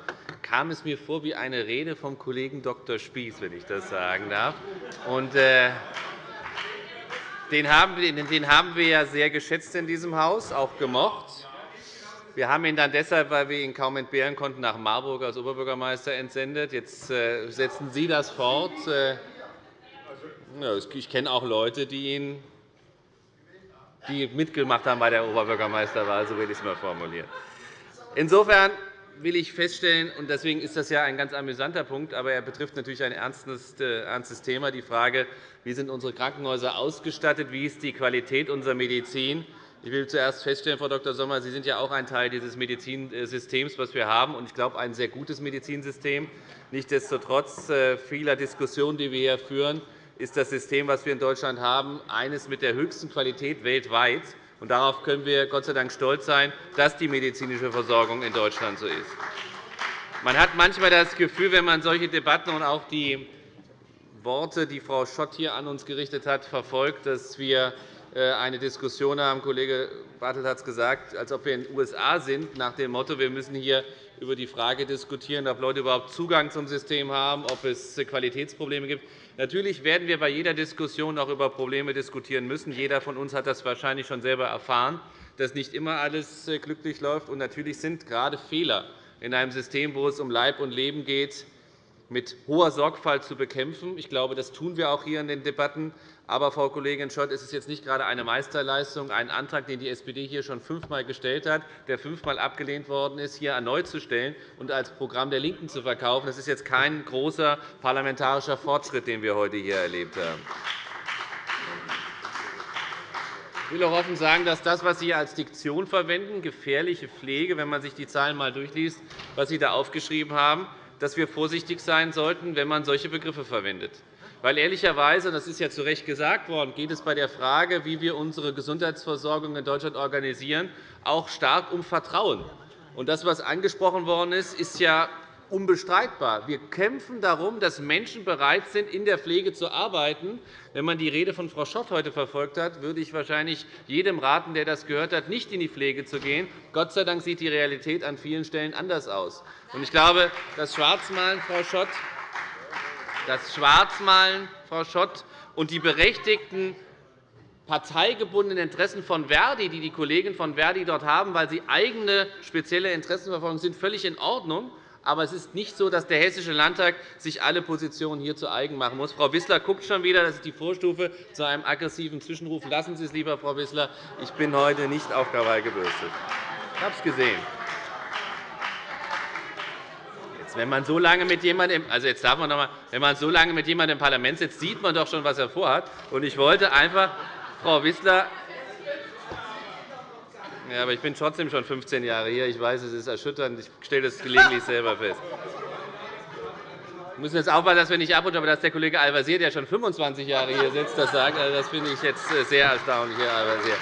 kam es mir vor wie eine Rede vom Kollegen Dr. Spieß, wenn ich das sagen darf. Und, äh, den haben, den haben wir ja sehr geschätzt in diesem Haus, auch gemocht. Wir haben ihn dann deshalb, weil wir ihn kaum entbehren konnten, nach Marburg als Oberbürgermeister entsendet. Jetzt äh, setzen Sie das fort. Äh, ich kenne auch Leute, die ihn die mitgemacht haben bei der Oberbürgermeisterwahl, so will ich es mal formulieren. Insofern will ich feststellen, und deswegen ist das ja ein ganz amüsanter Punkt, aber er betrifft natürlich ein ernstes äh, Thema, die Frage, wie sind unsere Krankenhäuser ausgestattet, wie ist die Qualität unserer Medizin. Ich will zuerst feststellen, Frau Dr. Sommer, Sie sind ja auch ein Teil dieses Medizinsystems, das wir haben, und ich glaube, ein sehr gutes Medizinsystem. Nichtsdestotrotz äh, vieler Diskussionen, die wir hier führen, ist das System, das wir in Deutschland haben, eines mit der höchsten Qualität weltweit. Und darauf können wir Gott sei Dank stolz sein, dass die medizinische Versorgung in Deutschland so ist. Man hat manchmal das Gefühl, wenn man solche Debatten und auch die Worte, die Frau Schott hier an uns gerichtet hat, verfolgt, dass wir äh, eine Diskussion haben, Kollege Bartelt hat es gesagt, als ob wir in den USA sind, nach dem Motto, wir müssen hier über die Frage diskutieren, ob Leute überhaupt Zugang zum System haben, ob es Qualitätsprobleme gibt. Natürlich werden wir bei jeder Diskussion auch über Probleme diskutieren müssen. Jeder von uns hat das wahrscheinlich schon selber erfahren, dass nicht immer alles äh, glücklich läuft. Und natürlich sind gerade Fehler in einem System, wo es um Leib und Leben geht, mit hoher Sorgfalt zu bekämpfen. Ich glaube, das tun wir auch hier in den Debatten. Aber, Frau Kollegin Schott, es ist jetzt nicht gerade eine Meisterleistung, einen Antrag, den die SPD hier schon fünfmal gestellt hat, der fünfmal abgelehnt worden ist, hier erneut zu stellen und als Programm der LINKEN zu verkaufen. Das ist jetzt kein großer parlamentarischer Fortschritt, den wir heute hier erlebt haben. Ich will auch offen sagen, dass das, was Sie als Diktion verwenden, gefährliche Pflege, wenn man sich die Zahlen einmal durchliest, was Sie da aufgeschrieben haben, dass wir vorsichtig sein sollten, wenn man solche Begriffe verwendet. Weil ehrlicherweise, das ist ja zu Recht gesagt worden, geht es bei der Frage, wie wir unsere Gesundheitsversorgung in Deutschland organisieren, auch stark um Vertrauen. Und das, was angesprochen worden ist, ist ja unbestreitbar. Wir kämpfen darum, dass Menschen bereit sind, in der Pflege zu arbeiten. Wenn man die Rede von Frau Schott heute verfolgt hat, würde ich wahrscheinlich jedem raten, der das gehört hat, nicht in die Pflege zu gehen. Gott sei Dank sieht die Realität an vielen Stellen anders aus. Ich glaube, das Schwarzmalen, Frau Schott, das Schwarzmalen, Frau Schott, und die berechtigten parteigebundenen Interessen von Verdi, die die Kollegen von Verdi dort haben, weil sie eigene spezielle Interessen verfolgen, sind völlig in Ordnung. Aber es ist nicht so, dass der Hessische Landtag sich alle Positionen hier zu eigen machen muss. Frau Wissler guckt schon wieder. Das ist die Vorstufe zu einem aggressiven Zwischenruf. Lassen Sie es lieber, Frau Wissler. Ich bin heute nicht auf Krawall gebürstet. Ich habe es gesehen. Wenn man so lange mit jemandem, also jetzt darf man noch mal, wenn man so lange mit jemandem im Parlament sitzt, sieht man doch schon, was er vorhat. Und ich wollte einfach, Frau Wissler, ja, aber ich bin trotzdem schon 15 Jahre hier. Ich weiß, es ist erschütternd. Ich stelle das gelegentlich selber fest. Wir müssen jetzt aufpassen, dass wir nicht abrutschen, aber dass der Kollege Al-Wazir, der schon 25 Jahre hier sitzt, das sagt, also das finde ich jetzt sehr erstaunlich, Herr Al-Wazir.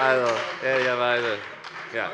Also, ehrlicherweise. Ja.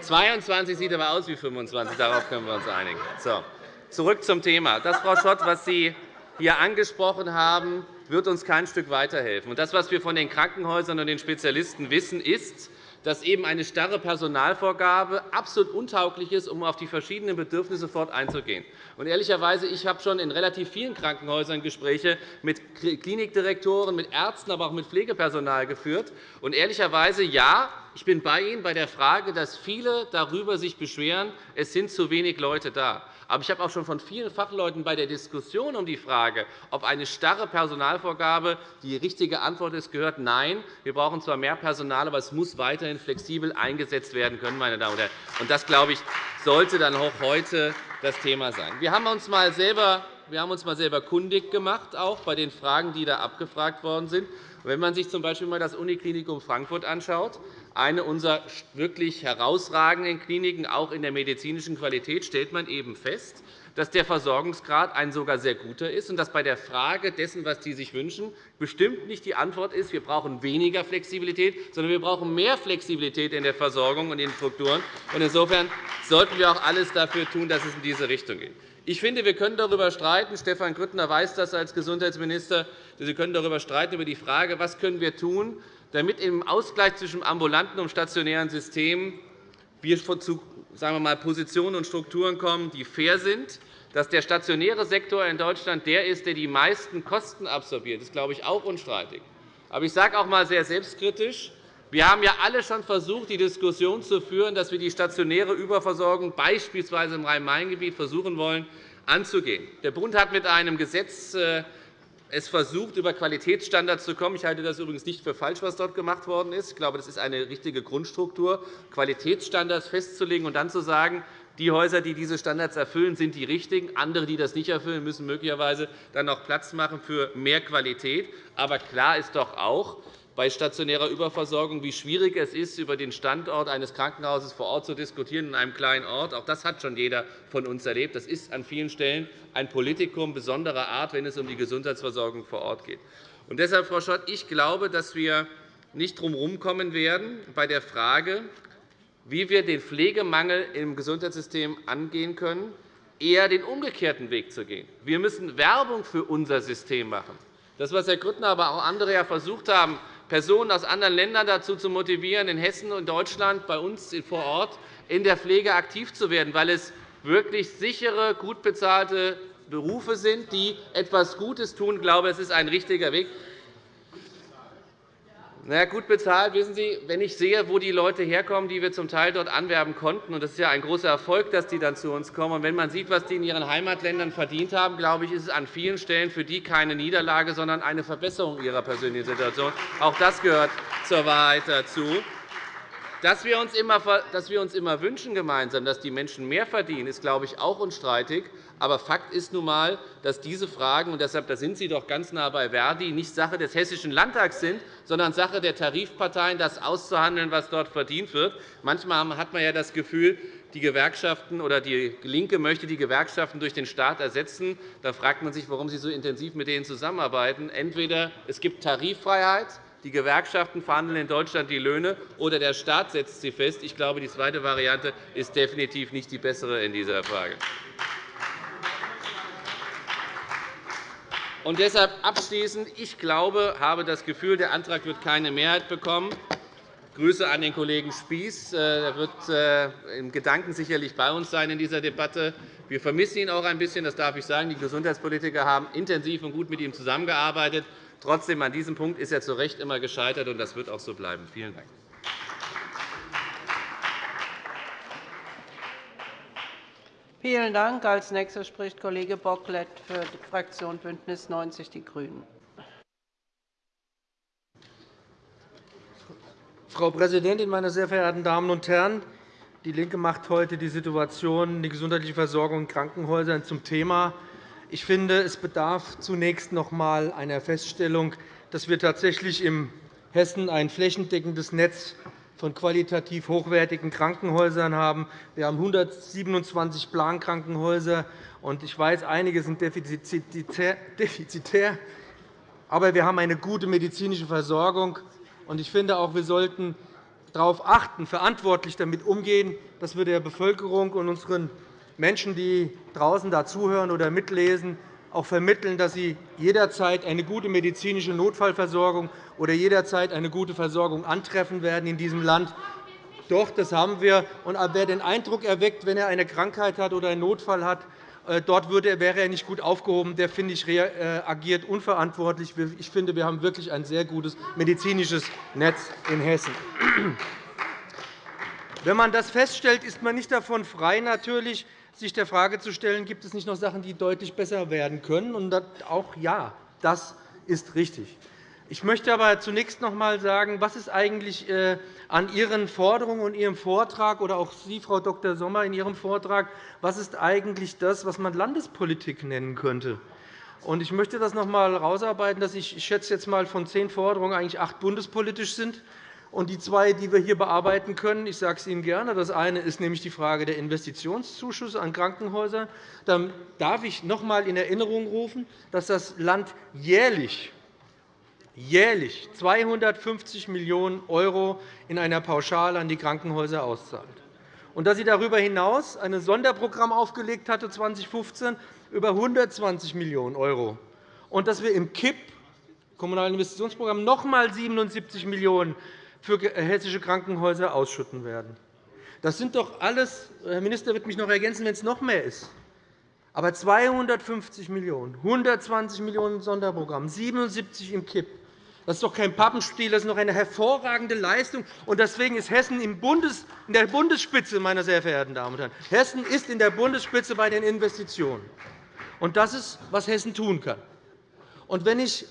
22 sieht aber aus wie 25. Darauf können wir uns einigen. So. Zurück zum Thema. Das, Frau Schott, was Sie hier angesprochen haben, wird uns kein Stück weiterhelfen. Das, was wir von den Krankenhäusern und den Spezialisten wissen, ist, dass eben eine starre Personalvorgabe absolut untauglich ist, um auf die verschiedenen Bedürfnisse sofort einzugehen. Und ehrlicherweise, ich habe schon in relativ vielen Krankenhäusern Gespräche mit Klinikdirektoren, mit Ärzten, aber auch mit Pflegepersonal geführt. Und ehrlicherweise, ja, ich bin bei Ihnen bei der Frage, dass viele darüber sich beschweren, es sind zu wenig Leute da. Aber ich habe auch schon von vielen Fachleuten bei der Diskussion um die Frage, ob eine starre Personalvorgabe die richtige Antwort ist, gehört, nein, wir brauchen zwar mehr Personal, aber es muss weiterhin flexibel eingesetzt werden können. Meine Damen und Herren. Und das, glaube ich, sollte dann auch heute das Thema sein. Wir haben uns mal selber wir haben uns mal selber kundig gemacht, auch bei den Fragen, die da abgefragt worden sind. Wenn man sich z. B. das Uniklinikum Frankfurt anschaut, eine unserer wirklich herausragenden Kliniken, auch in der medizinischen Qualität, stellt man eben fest, dass der Versorgungsgrad ein sogar sehr guter ist und dass bei der Frage dessen, was die sich wünschen, bestimmt nicht die Antwort ist, wir brauchen weniger Flexibilität, sondern wir brauchen mehr Flexibilität in der Versorgung und in den Strukturen. Insofern sollten wir auch alles dafür tun, dass es in diese Richtung geht. Ich finde, wir können darüber streiten. Stefan Grüttner weiß das als Gesundheitsminister. Sie können darüber streiten über die Frage, was können wir tun, damit im Ausgleich zwischen ambulanten und stationären Systemen wir zu sagen wir mal, Positionen und Strukturen kommen, die fair sind. Dass der stationäre Sektor in Deutschland der ist, der die meisten Kosten absorbiert, ist, glaube ich, auch unstreitig. Aber ich sage auch einmal sehr selbstkritisch, wir haben ja alle schon versucht, die Diskussion zu führen, dass wir die stationäre Überversorgung beispielsweise im Rhein-Main-Gebiet versuchen wollen, anzugehen. Der Bund hat mit einem Gesetz äh, es versucht, über Qualitätsstandards zu kommen. Ich halte das übrigens nicht für falsch, was dort gemacht worden ist. Ich glaube, das ist eine richtige Grundstruktur, Qualitätsstandards festzulegen und dann zu sagen, die Häuser, die diese Standards erfüllen, sind die richtigen. Andere, die das nicht erfüllen, müssen möglicherweise dann noch Platz machen für mehr Qualität. Aber klar ist doch auch, bei stationärer Überversorgung, wie schwierig es ist, über den Standort eines Krankenhauses vor Ort zu diskutieren in einem kleinen Ort. Auch das hat schon jeder von uns erlebt. Das ist an vielen Stellen ein Politikum besonderer Art, wenn es um die Gesundheitsversorgung vor Ort geht. Und deshalb, Frau Schott, ich glaube, dass wir nicht drum herumkommen werden bei der Frage, wie wir den Pflegemangel im Gesundheitssystem angehen können, eher den umgekehrten Weg zu gehen. Wir müssen Werbung für unser System machen. Das, was Herr Grüttner, aber auch andere versucht haben, Personen aus anderen Ländern dazu zu motivieren, in Hessen und Deutschland bei uns vor Ort in der Pflege aktiv zu werden, weil es wirklich sichere, gut bezahlte Berufe sind, die etwas Gutes tun. Ich glaube, es ist ein richtiger Weg. Na gut bezahlt, wissen Sie, wenn ich sehe, wo die Leute herkommen, die wir zum Teil dort anwerben konnten, und das ist ja ein großer Erfolg, dass die dann zu uns kommen, und wenn man sieht, was die in ihren Heimatländern verdient haben, glaube ich, ist es an vielen Stellen für die keine Niederlage, sondern eine Verbesserung ihrer persönlichen Situation. Auch das gehört zur Wahrheit dazu. Dass wir uns immer, dass wir uns immer wünschen gemeinsam, dass die Menschen mehr verdienen, ist, glaube ich, auch unstreitig. Aber Fakt ist nun einmal, dass diese Fragen, und deshalb da sind Sie doch ganz nah bei Verdi, nicht Sache des Hessischen Landtags sind, sondern Sache der Tarifparteien, das auszuhandeln, was dort verdient wird. Manchmal hat man ja das Gefühl, die Gewerkschaften oder die LINKE möchte die Gewerkschaften durch den Staat ersetzen. Da fragt man sich, warum Sie so intensiv mit denen zusammenarbeiten. Entweder es gibt Tariffreiheit, die Gewerkschaften verhandeln in Deutschland die Löhne, oder der Staat setzt sie fest. Ich glaube, die zweite Variante ist definitiv nicht die bessere in dieser Frage. Und deshalb abschließend. Ich glaube, habe das Gefühl, der Antrag wird keine Mehrheit bekommen. Grüße an den Kollegen Spies. Äh, er wird äh, im Gedanken sicherlich bei uns sein in dieser Debatte. Wir vermissen ihn auch ein bisschen, das darf ich sagen. Die Gesundheitspolitiker haben intensiv und gut mit ihm zusammengearbeitet. Trotzdem, an diesem Punkt ist er zu Recht immer gescheitert, und das wird auch so bleiben. Vielen Dank. Vielen Dank. – Als Nächster spricht Kollege Bocklet für die Fraktion BÜNDNIS 90 die GRÜNEN. Frau Präsidentin, meine sehr verehrten Damen und Herren! DIE LINKE macht heute die Situation die gesundheitliche Versorgung in Krankenhäusern zum Thema. Ich finde, es bedarf zunächst noch einmal einer Feststellung, dass wir tatsächlich in Hessen ein flächendeckendes Netz von qualitativ hochwertigen Krankenhäusern haben. Wir haben 127 Plankrankenhäuser. Ich weiß, einige sind defizitär, aber wir haben eine gute medizinische Versorgung. Ich finde auch, wir sollten darauf achten, verantwortlich damit umgehen, dass wir der Bevölkerung und unseren Menschen, die draußen da zuhören oder mitlesen, auch vermitteln, dass sie jederzeit eine gute medizinische Notfallversorgung oder jederzeit eine gute Versorgung antreffen werden in diesem Land. Doch, das haben wir. Und wer den Eindruck erweckt, wenn er eine Krankheit hat oder einen Notfall hat, äh, dort wäre er nicht gut aufgehoben, der finde ich, äh, agiert unverantwortlich. Ich finde, wir haben wirklich ein sehr gutes medizinisches Netz in Hessen. Wenn man das feststellt, ist man nicht davon frei, natürlich, sich der Frage zu stellen, gibt es nicht noch Sachen, die deutlich besser werden können. Und auch ja, das ist richtig. Ich möchte aber zunächst noch einmal sagen, was ist eigentlich äh, an Ihren Forderungen und Ihrem Vortrag oder auch Sie, Frau Dr. Sommer, in Ihrem Vortrag, was ist eigentlich das, was man Landespolitik nennen könnte? Ich möchte das noch einmal herausarbeiten, dass ich, ich schätze jetzt mal von zehn Forderungen eigentlich acht bundespolitisch sind. Und die zwei, die wir hier bearbeiten können, ich sage es Ihnen gerne. Das eine ist nämlich die Frage der Investitionszuschüsse an Krankenhäuser. Dann darf ich noch einmal in Erinnerung rufen, dass das Land jährlich jährlich 250 Millionen € in einer Pauschale an die Krankenhäuser auszahlt und dass sie darüber hinaus ein Sonderprogramm aufgelegt hatte 2015 über 120 Millionen € und dass wir im KIP Kommunalen Investitionsprogramm noch einmal 77 Millionen € für hessische Krankenhäuser ausschütten werden. Das sind doch alles, Herr Minister wird mich noch ergänzen, wenn es noch mehr ist. Aber 250 Millionen €, 120 Millionen € im Sonderprogramm, 77 im KIP. Das ist doch kein Pappenstiel, das ist noch eine hervorragende Leistung. Und deswegen ist Hessen in der Bundesspitze, meine sehr verehrten Damen und Herren. Hessen ist in der Bundesspitze bei den Investitionen. Und das ist, was Hessen tun kann. Und wenn ich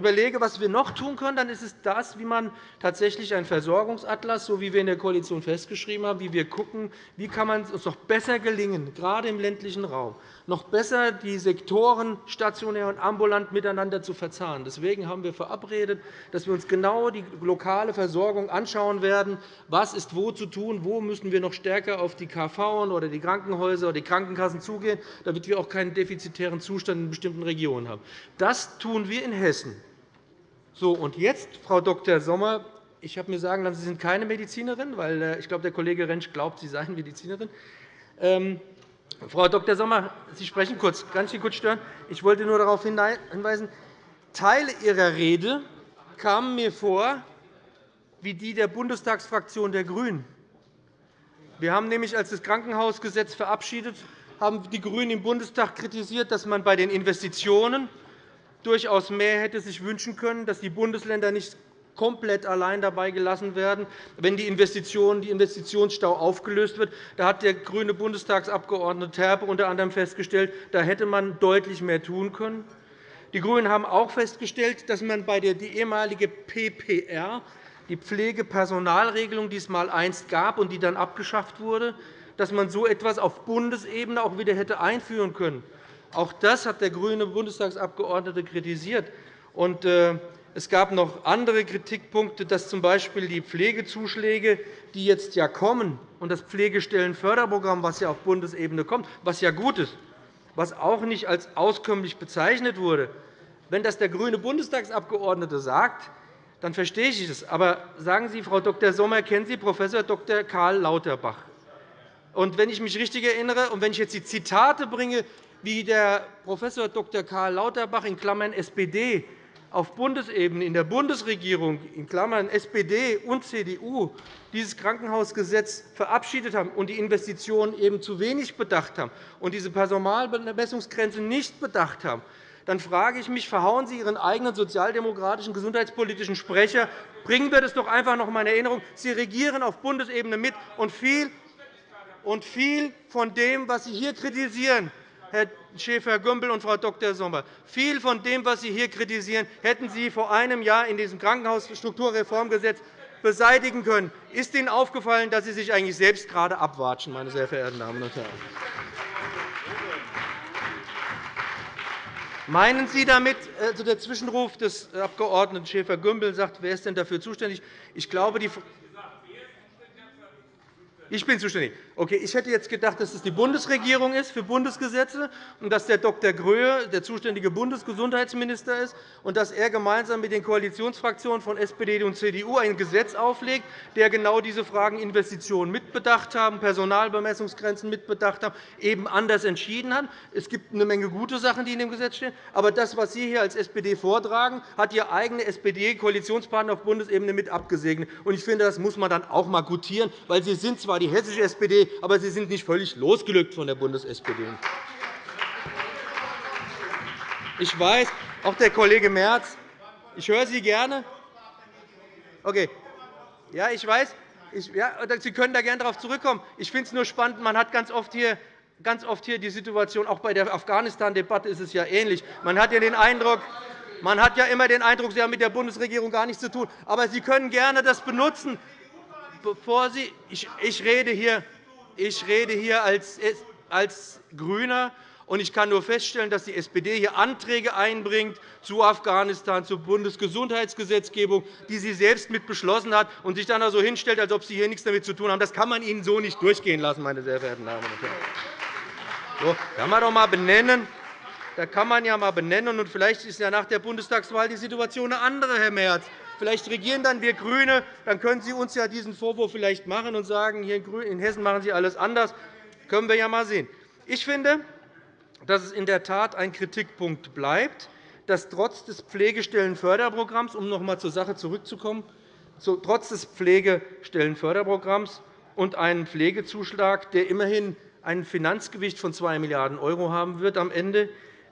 überlege, was wir noch tun können, dann ist es das, wie man tatsächlich einen Versorgungsatlas, so wie wir in der Koalition festgeschrieben haben, wie wir schauen, wie kann man es uns noch besser gelingen, gerade im ländlichen Raum, noch besser die Sektoren stationär und ambulant miteinander zu verzahnen. Deswegen haben wir verabredet, dass wir uns genau die lokale Versorgung anschauen werden. Was ist wo zu tun? Wo müssen wir noch stärker auf die KV oder die Krankenhäuser oder die Krankenkassen zugehen, damit wir auch keinen defizitären Zustand in bestimmten Regionen haben? Das tun wir in Hessen. So, und jetzt, Frau Dr. Sommer, ich habe mir sagen lassen, Sie sind keine Medizinerin, weil äh, ich glaube, der Kollege Rentsch glaubt, Sie seien Medizinerin. Ähm, Frau Dr. Sommer, Sie sprechen kurz. Kann ich kurz stören? Ich wollte nur darauf hinweisen, Teile Ihrer Rede kamen mir vor wie die der Bundestagsfraktion der GRÜNEN. Wir haben nämlich, als das Krankenhausgesetz verabschiedet haben die GRÜNEN im Bundestag kritisiert, dass man bei den Investitionen durchaus mehr hätte sich wünschen können, dass die Bundesländer nicht komplett allein dabei gelassen werden, wenn die Investitionen, die Investitionsstau aufgelöst wird. Da hat der grüne Bundestagsabgeordnete Terpe unter anderem festgestellt, da hätte man deutlich mehr tun können. Die GRÜNEN haben auch festgestellt, dass man bei der die ehemalige PPR, die Pflegepersonalregelung, die es mal einst gab und die dann abgeschafft wurde, dass man so etwas auf Bundesebene auch wieder hätte einführen können. Auch das hat der grüne Bundestagsabgeordnete kritisiert. Äh, es gab noch andere Kritikpunkte, dass z.B. die Pflegezuschläge, die jetzt ja kommen, und das Pflegestellenförderprogramm, das ja auf Bundesebene kommt, was ja gut ist, was auch nicht als auskömmlich bezeichnet wurde, wenn das der grüne Bundestagsabgeordnete sagt, dann verstehe ich das. Aber sagen Sie, Frau Dr. Sommer, kennen Sie Prof. Dr. Karl Lauterbach? Und wenn ich mich richtig erinnere und wenn ich jetzt die Zitate bringe, wie der Prof. Dr. Karl Lauterbach in Klammern SPD auf Bundesebene in der Bundesregierung in Klammern SPD und CDU dieses Krankenhausgesetz verabschiedet haben und die Investitionen eben zu wenig bedacht haben und diese Personalbemessungsgrenze nicht bedacht haben, dann frage ich mich, verhauen Sie Ihren eigenen sozialdemokratischen gesundheitspolitischen Sprecher? Bringen wir das doch einfach noch einmal in Erinnerung. Sie regieren auf Bundesebene mit, und viel von dem, was Sie hier kritisieren, Herr Schäfer-Gümbel und Frau Dr. Sommer. Viel von dem, was Sie hier kritisieren, hätten Sie vor einem Jahr in diesem Krankenhausstrukturreformgesetz beseitigen können. Ist Ihnen aufgefallen, dass Sie sich eigentlich selbst gerade abwatschen, meine sehr verehrten Damen und Herren? Meinen Sie damit, also der Zwischenruf des Abg. Schäfer-Gümbel sagt, wer ist denn dafür zuständig? Ich glaube, die Ich bin zuständig. Okay, ich hätte jetzt gedacht, dass es die Bundesregierung ist für Bundesgesetze und dass der Dr. Gröhe der zuständige Bundesgesundheitsminister ist und dass er gemeinsam mit den Koalitionsfraktionen von SPD und CDU ein Gesetz auflegt, der genau diese Fragen Investitionen mitbedacht haben, Personalbemessungsgrenzen mitbedacht haben, eben anders entschieden hat. Es gibt eine Menge gute Sachen, die in dem Gesetz stehen. Aber das, was Sie hier als SPD vortragen, hat Ihr eigener SPD-Koalitionspartner auf Bundesebene mit abgesegnet. Ich finde, das muss man dann auch einmal gutieren, weil Sie sind zwar die hessische SPD, aber Sie sind nicht völlig losgelöst von der Bundes-SPD. Ich weiß, auch der Kollege Merz, ich höre Sie gerne. Okay. Ja, ich weiß. Ich, ja, Sie können da gerne darauf zurückkommen. Ich finde es nur spannend. Man hat ganz oft hier ganz oft hier die Situation, auch bei der Afghanistan-Debatte ist es ja ähnlich. Man hat ja den Eindruck, man hat ja immer den Eindruck, Sie haben mit der Bundesregierung gar nichts zu tun. Aber Sie können gerne das benutzen, bevor Sie ich, ich rede hier, ich rede hier als, als GRÜNER, und ich kann nur feststellen, dass die SPD hier Anträge einbringt zu Afghanistan, zur Bundesgesundheitsgesetzgebung, die sie selbst mit beschlossen hat, und sich dann so hinstellt, als ob sie hier nichts damit zu tun haben. Das kann man Ihnen so nicht durchgehen lassen, meine sehr verehrten Damen und Herren. So, kann man doch mal benennen. Da kann man ja mal benennen. Und vielleicht ist ja nach der Bundestagswahl die Situation eine andere, Herr Merz. Vielleicht regieren dann wir GRÜNE. Dann können Sie uns ja diesen Vorwurf vielleicht machen und sagen, hier in Hessen machen Sie alles anders. Das können wir ja mal sehen. Ich finde, dass es in der Tat ein Kritikpunkt bleibt, dass trotz des Pflegestellenförderprogramms, um noch einmal zur Sache zurückzukommen, trotz des Pflegestellenförderprogramms und einem Pflegezuschlag, der immerhin ein Finanzgewicht von 2 Milliarden € haben wird am Ende,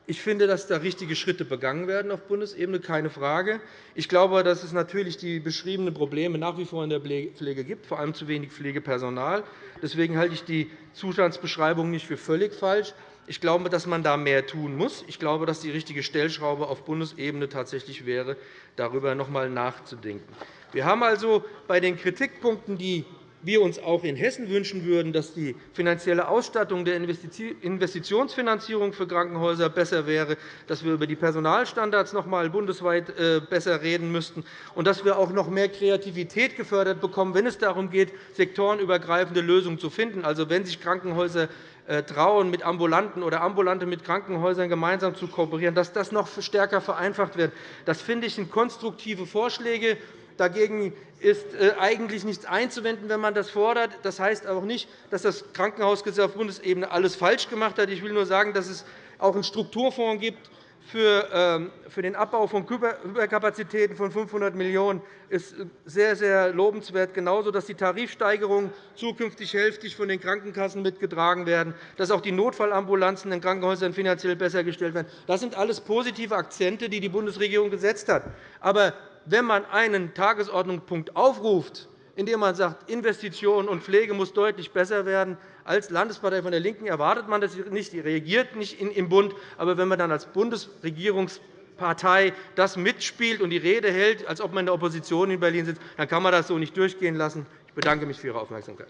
ich finde, dass da richtige Schritte begangen werden auf Bundesebene, keine Frage. Ich glaube, dass es natürlich die beschriebenen Probleme nach wie vor in der Pflege gibt, vor allem zu wenig Pflegepersonal. Deswegen halte ich die Zustandsbeschreibung nicht für völlig falsch. Ich glaube, dass man da mehr tun muss. Ich glaube, dass die richtige Stellschraube auf Bundesebene tatsächlich wäre, darüber noch einmal nachzudenken. Wir haben also bei den Kritikpunkten, die wir uns auch in Hessen wünschen würden, dass die finanzielle Ausstattung der Investitionsfinanzierung für Krankenhäuser besser wäre, dass wir über die Personalstandards noch einmal bundesweit äh, besser reden müssten und dass wir auch noch mehr Kreativität gefördert bekommen, wenn es darum geht, sektorenübergreifende Lösungen zu finden. Also, wenn sich Krankenhäuser äh, trauen, mit Ambulanten oder Ambulante mit Krankenhäusern gemeinsam zu kooperieren, dass das noch stärker vereinfacht wird. Das finde ich sind konstruktive Vorschläge, Dagegen ist äh, eigentlich nichts einzuwenden, wenn man das fordert. Das heißt auch nicht, dass das Krankenhausgesetz auf Bundesebene alles falsch gemacht hat. Ich will nur sagen, dass es auch einen Strukturfonds gibt ähm, für den Abbau von Überkapazitäten von 500 Millionen € ist sehr, sehr lobenswert, genauso, dass die Tarifsteigerungen zukünftig hälftig von den Krankenkassen mitgetragen werden, dass auch die Notfallambulanzen in Krankenhäusern finanziell besser gestellt werden. Das sind alles positive Akzente, die die Bundesregierung gesetzt hat. Aber wenn man einen Tagesordnungspunkt aufruft, in dem man sagt, Investitionen und Pflege muss deutlich besser werden, als Landespartei von der LINKEN erwartet man das nicht, die reagiert nicht im Bund. Aber wenn man dann als Bundesregierungspartei das mitspielt und die Rede hält, als ob man in der Opposition in Berlin sitzt, dann kann man das so nicht durchgehen lassen. Ich bedanke mich für Ihre Aufmerksamkeit.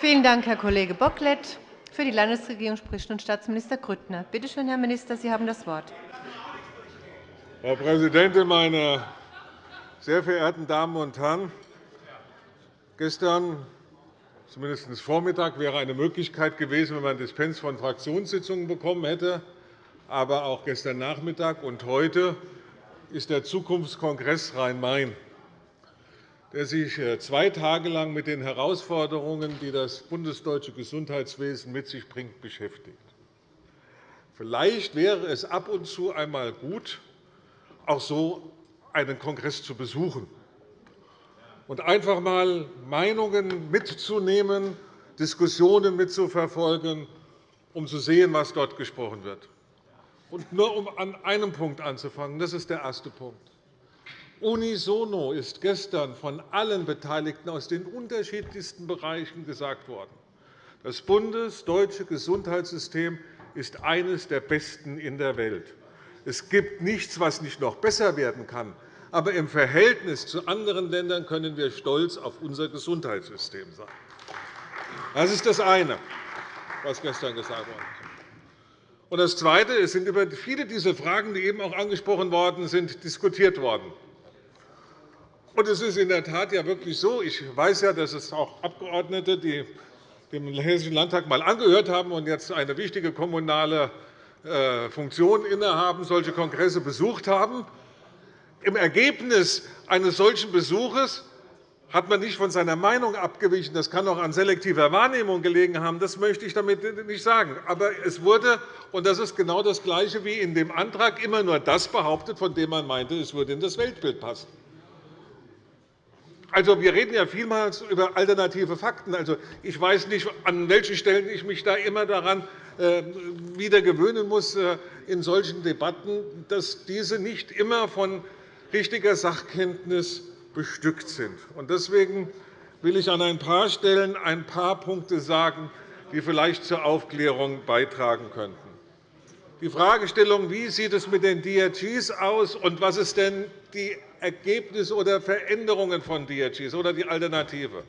Vielen Dank, Herr Kollege Bocklet. Für die Landesregierung spricht nun Staatsminister Grüttner. Bitte schön, Herr Minister, Sie haben das Wort. Frau Präsidentin, meine sehr verehrten Damen und Herren! Gestern, zumindest Vormittag, wäre eine Möglichkeit gewesen, wenn man Dispens von Fraktionssitzungen bekommen hätte. Aber auch gestern Nachmittag und heute ist der Zukunftskongress Rhein-Main der sich äh, zwei Tage lang mit den Herausforderungen, die das bundesdeutsche Gesundheitswesen mit sich bringt, beschäftigt. Vielleicht wäre es ab und zu einmal gut, auch so einen Kongress zu besuchen und einfach einmal Meinungen mitzunehmen, Diskussionen mitzuverfolgen, um zu sehen, was dort gesprochen wird. Und nur um an einem Punkt anzufangen, das ist der erste Punkt. Unisono ist gestern von allen Beteiligten aus den unterschiedlichsten Bereichen gesagt worden. Das bundesdeutsche Gesundheitssystem ist eines der besten in der Welt. Es gibt nichts, was nicht noch besser werden kann. Aber im Verhältnis zu anderen Ländern können wir stolz auf unser Gesundheitssystem sein. Das ist das eine, was gestern gesagt ist. das Zweite. Es sind über viele dieser Fragen, die eben auch angesprochen worden sind, diskutiert worden. Und es ist in der Tat ja wirklich so. Ich weiß ja, dass es auch Abgeordnete, die dem Hessischen Landtag einmal angehört haben und jetzt eine wichtige kommunale äh, Funktion innehaben, solche Kongresse besucht haben. Im Ergebnis eines solchen Besuches hat man nicht von seiner Meinung abgewichen. Das kann auch an selektiver Wahrnehmung gelegen haben. Das möchte ich damit nicht sagen. Aber es wurde, und das ist genau das Gleiche wie in dem Antrag, immer nur das behauptet, von dem man meinte, es würde in das Weltbild passen. Also, wir reden ja vielmals über alternative Fakten. Also, ich weiß nicht, an welchen Stellen ich mich da immer daran äh, wieder gewöhnen muss äh, in solchen Debatten, dass diese nicht immer von richtiger Sachkenntnis bestückt sind. Deswegen will ich an ein paar Stellen ein paar Punkte sagen, die vielleicht zur Aufklärung beitragen könnten. Die Fragestellung, wie sieht es mit den DRGs aus und was sind denn die Ergebnisse oder Veränderungen von DRGs oder die Alternative?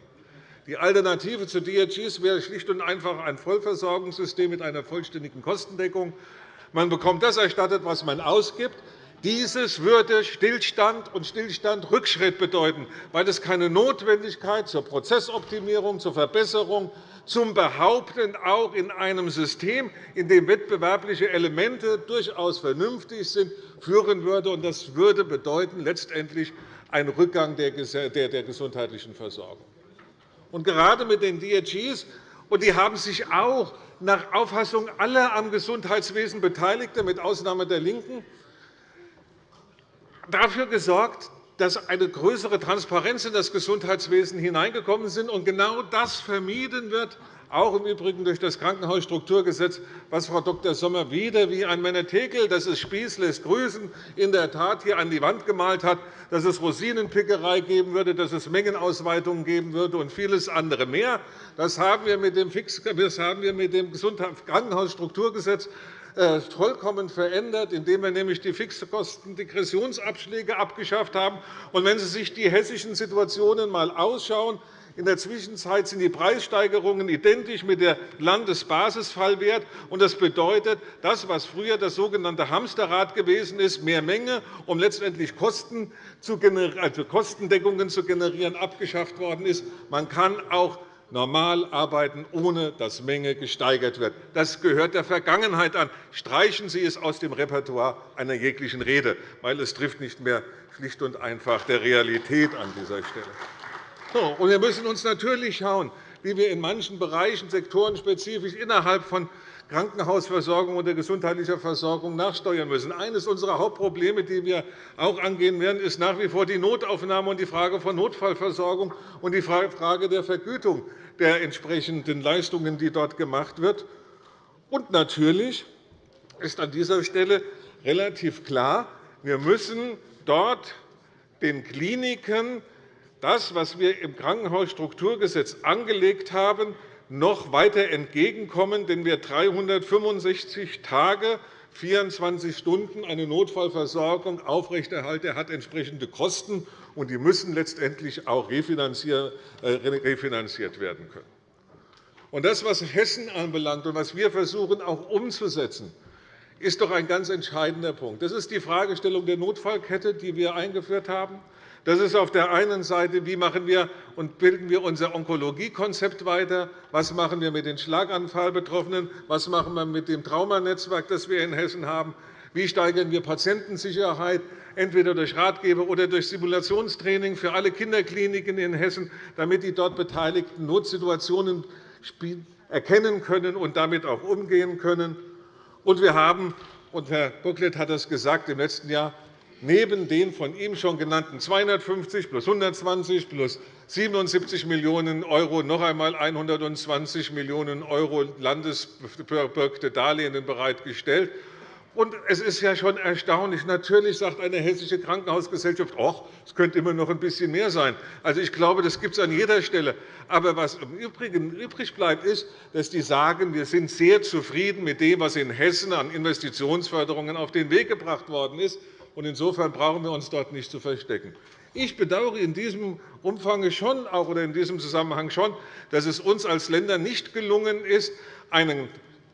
Die Alternative zu DRGs wäre schlicht und einfach ein Vollversorgungssystem mit einer vollständigen Kostendeckung. Man bekommt das erstattet, was man ausgibt. Dieses würde Stillstand und Stillstand Rückschritt bedeuten, weil es keine Notwendigkeit zur Prozessoptimierung, zur Verbesserung, zum Behaupten auch in einem System, in dem wettbewerbliche Elemente durchaus vernünftig sind, führen würde. Das würde bedeuten letztendlich einen Rückgang der gesundheitlichen Versorgung. Und gerade mit den DRGs und die haben sich auch nach Auffassung aller am Gesundheitswesen Beteiligten, mit Ausnahme der LINKEN, dafür gesorgt, dass eine größere Transparenz in das Gesundheitswesen hineingekommen ist. Und genau das vermieden wird, auch im Übrigen durch das Krankenhausstrukturgesetz, was Frau Dr. Sommer wieder wie ein Menetekel, das ist Spieß lässt grüßen, in der Tat hier an die Wand gemalt hat, dass es Rosinenpickerei geben würde, dass es Mengenausweitungen geben würde und vieles andere mehr. Das haben wir mit dem, Krankenhausstrukturgesetz vollkommen verändert, indem wir nämlich die Fixkostendegressionsabschläge abgeschafft haben. Und wenn Sie sich die hessischen Situationen einmal ausschauen, in der Zwischenzeit sind die Preissteigerungen identisch mit dem Landesbasisfallwert. Das bedeutet, das, was früher das sogenannte Hamsterrad gewesen ist, mehr Menge, um letztendlich Kosten zu also Kostendeckungen zu generieren, abgeschafft worden ist. Man kann auch normal arbeiten, ohne dass Menge gesteigert wird. Das gehört der Vergangenheit an. Streichen Sie es aus dem Repertoire einer jeglichen Rede, weil es trifft nicht mehr schlicht und einfach der Realität an dieser Stelle. wir müssen uns natürlich schauen, wie wir in manchen Bereichen sektorenspezifisch innerhalb von Krankenhausversorgung oder gesundheitlicher Versorgung nachsteuern müssen. Eines unserer Hauptprobleme, die wir auch angehen werden, ist nach wie vor die Notaufnahme und die Frage von Notfallversorgung und die Frage der Vergütung der entsprechenden Leistungen, die dort gemacht wird. Und natürlich ist an dieser Stelle relativ klar, wir müssen dort den Kliniken das, was wir im Krankenhausstrukturgesetz angelegt haben, noch weiter entgegenkommen, denn wer 365 Tage 24 Stunden eine Notfallversorgung aufrechterhalten, hat entsprechende Kosten, und die müssen letztendlich auch äh, refinanziert werden können. Das, was Hessen anbelangt und was wir versuchen auch umzusetzen, ist doch ein ganz entscheidender Punkt. Das ist die Fragestellung der Notfallkette, die wir eingeführt haben. Das ist auf der einen Seite, wie machen wir und bilden wir unser Onkologiekonzept weiter, was machen wir mit den Schlaganfallbetroffenen, was machen wir mit dem Traumanetzwerk, das wir in Hessen haben, wie steigern wir Patientensicherheit, entweder durch Ratgeber oder durch Simulationstraining für alle Kinderkliniken in Hessen, damit die dort Beteiligten Notsituationen erkennen können und damit auch umgehen können. Und wir haben, und Herr Bocklet hat das gesagt, im letzten Jahr neben den von ihm schon genannten 250 plus 120 plus 77 Millionen € noch einmal 120 Millionen € landesbürgte Darlehen bereitgestellt. es ist ja schon erstaunlich. Natürlich sagt eine hessische Krankenhausgesellschaft, es könnte immer noch ein bisschen mehr sein. Also, ich glaube, das gibt es an jeder Stelle. Aber was im Übrigen übrig bleibt, ist, dass die sagen, wir sind sehr zufrieden mit dem, was in Hessen an Investitionsförderungen auf den Weg gebracht worden ist. Insofern brauchen wir uns dort nicht zu verstecken. Ich bedauere in diesem Umfang schon auch, oder in diesem Zusammenhang schon, dass es uns als Ländern nicht gelungen ist, einen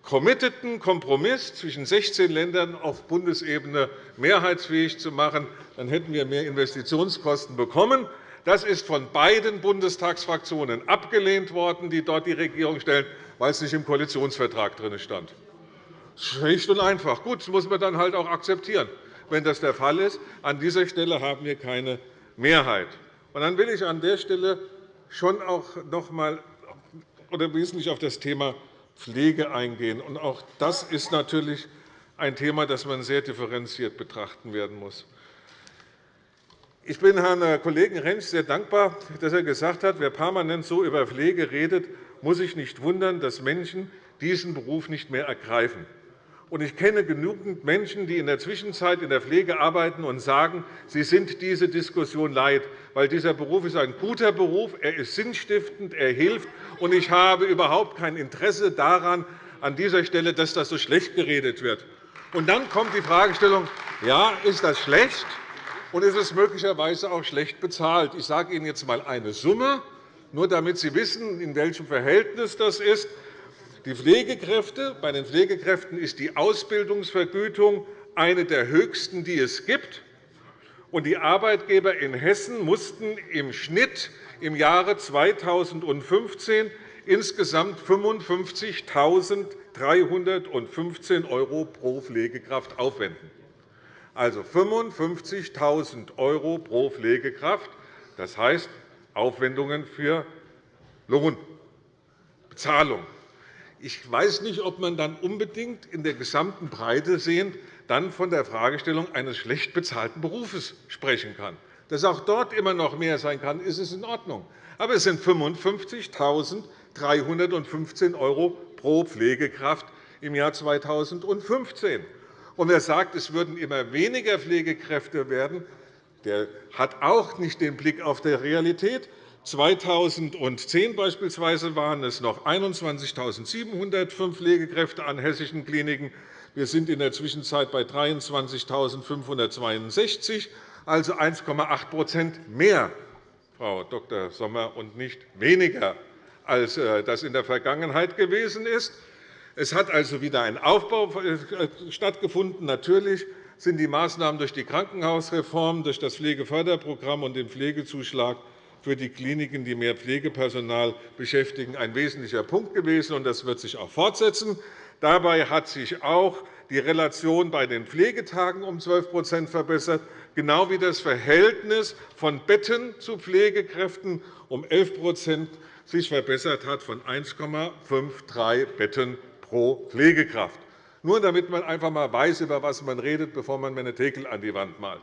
committeden Kompromiss zwischen 16 Ländern auf Bundesebene mehrheitsfähig zu machen. Dann hätten wir mehr Investitionskosten bekommen. Das ist von beiden Bundestagsfraktionen abgelehnt worden, die dort die Regierung stellen, weil es nicht im Koalitionsvertrag drin stand. Schlicht und einfach. Gut, das muss man dann halt auch akzeptieren, wenn das der Fall ist. An dieser Stelle haben wir keine Mehrheit. Und dann will ich an der Stelle schon auch noch einmal oder wesentlich auf das Thema Pflege eingehen. Und auch das ist natürlich ein Thema, das man sehr differenziert betrachten werden muss. Ich bin Herrn Kollegen Rentsch sehr dankbar, dass er gesagt hat, wer permanent so über Pflege redet, muss sich nicht wundern, dass Menschen diesen Beruf nicht mehr ergreifen. Ich kenne genügend Menschen, die in der Zwischenzeit in der Pflege arbeiten und sagen, sie sind diese Diskussion leid, weil dieser Beruf ist ein guter Beruf, er ist sinnstiftend, er hilft, und ich habe überhaupt kein Interesse daran, an dieser Stelle, dass das so schlecht geredet wird. Und dann kommt die Fragestellung, ja, ist das schlecht und ist es möglicherweise auch schlecht bezahlt? Ich sage Ihnen jetzt einmal eine Summe, nur damit Sie wissen, in welchem Verhältnis das ist. Die Pflegekräfte, bei den Pflegekräften ist die Ausbildungsvergütung eine der höchsten, die es gibt. Die Arbeitgeber in Hessen mussten im Schnitt im Jahre 2015 insgesamt 55.315 € pro Pflegekraft aufwenden. Also 55.000 € pro Pflegekraft, das heißt Aufwendungen für Lohnbezahlung. Ich weiß nicht, ob man dann unbedingt in der gesamten Breite sehend dann von der Fragestellung eines schlecht bezahlten Berufes sprechen kann. Dass auch dort immer noch mehr sein kann, ist es in Ordnung. Aber es sind 55.315 € pro Pflegekraft im Jahr 2015. Und wer sagt, es würden immer weniger Pflegekräfte werden, der hat auch nicht den Blick auf die Realität. 2010 beispielsweise waren es noch 21.705 Pflegekräfte an hessischen Kliniken. Wir sind in der Zwischenzeit bei 23.562, also 1,8% mehr, Frau Dr. Sommer, und nicht weniger, als äh, das in der Vergangenheit gewesen ist. Es hat also wieder ein Aufbau äh, stattgefunden. Natürlich sind die Maßnahmen durch die Krankenhausreform, durch das Pflegeförderprogramm und den Pflegezuschlag für die Kliniken, die mehr Pflegepersonal beschäftigen, ein wesentlicher Punkt gewesen, und das wird sich auch fortsetzen. Dabei hat sich auch die Relation bei den Pflegetagen um 12% verbessert, genau wie das Verhältnis von Betten zu Pflegekräften um 11 sich verbessert hat, von 1,53 Betten pro Pflegekraft. Nur damit man einfach einmal weiß, über was man redet, bevor man Menetekel an die Wand malt.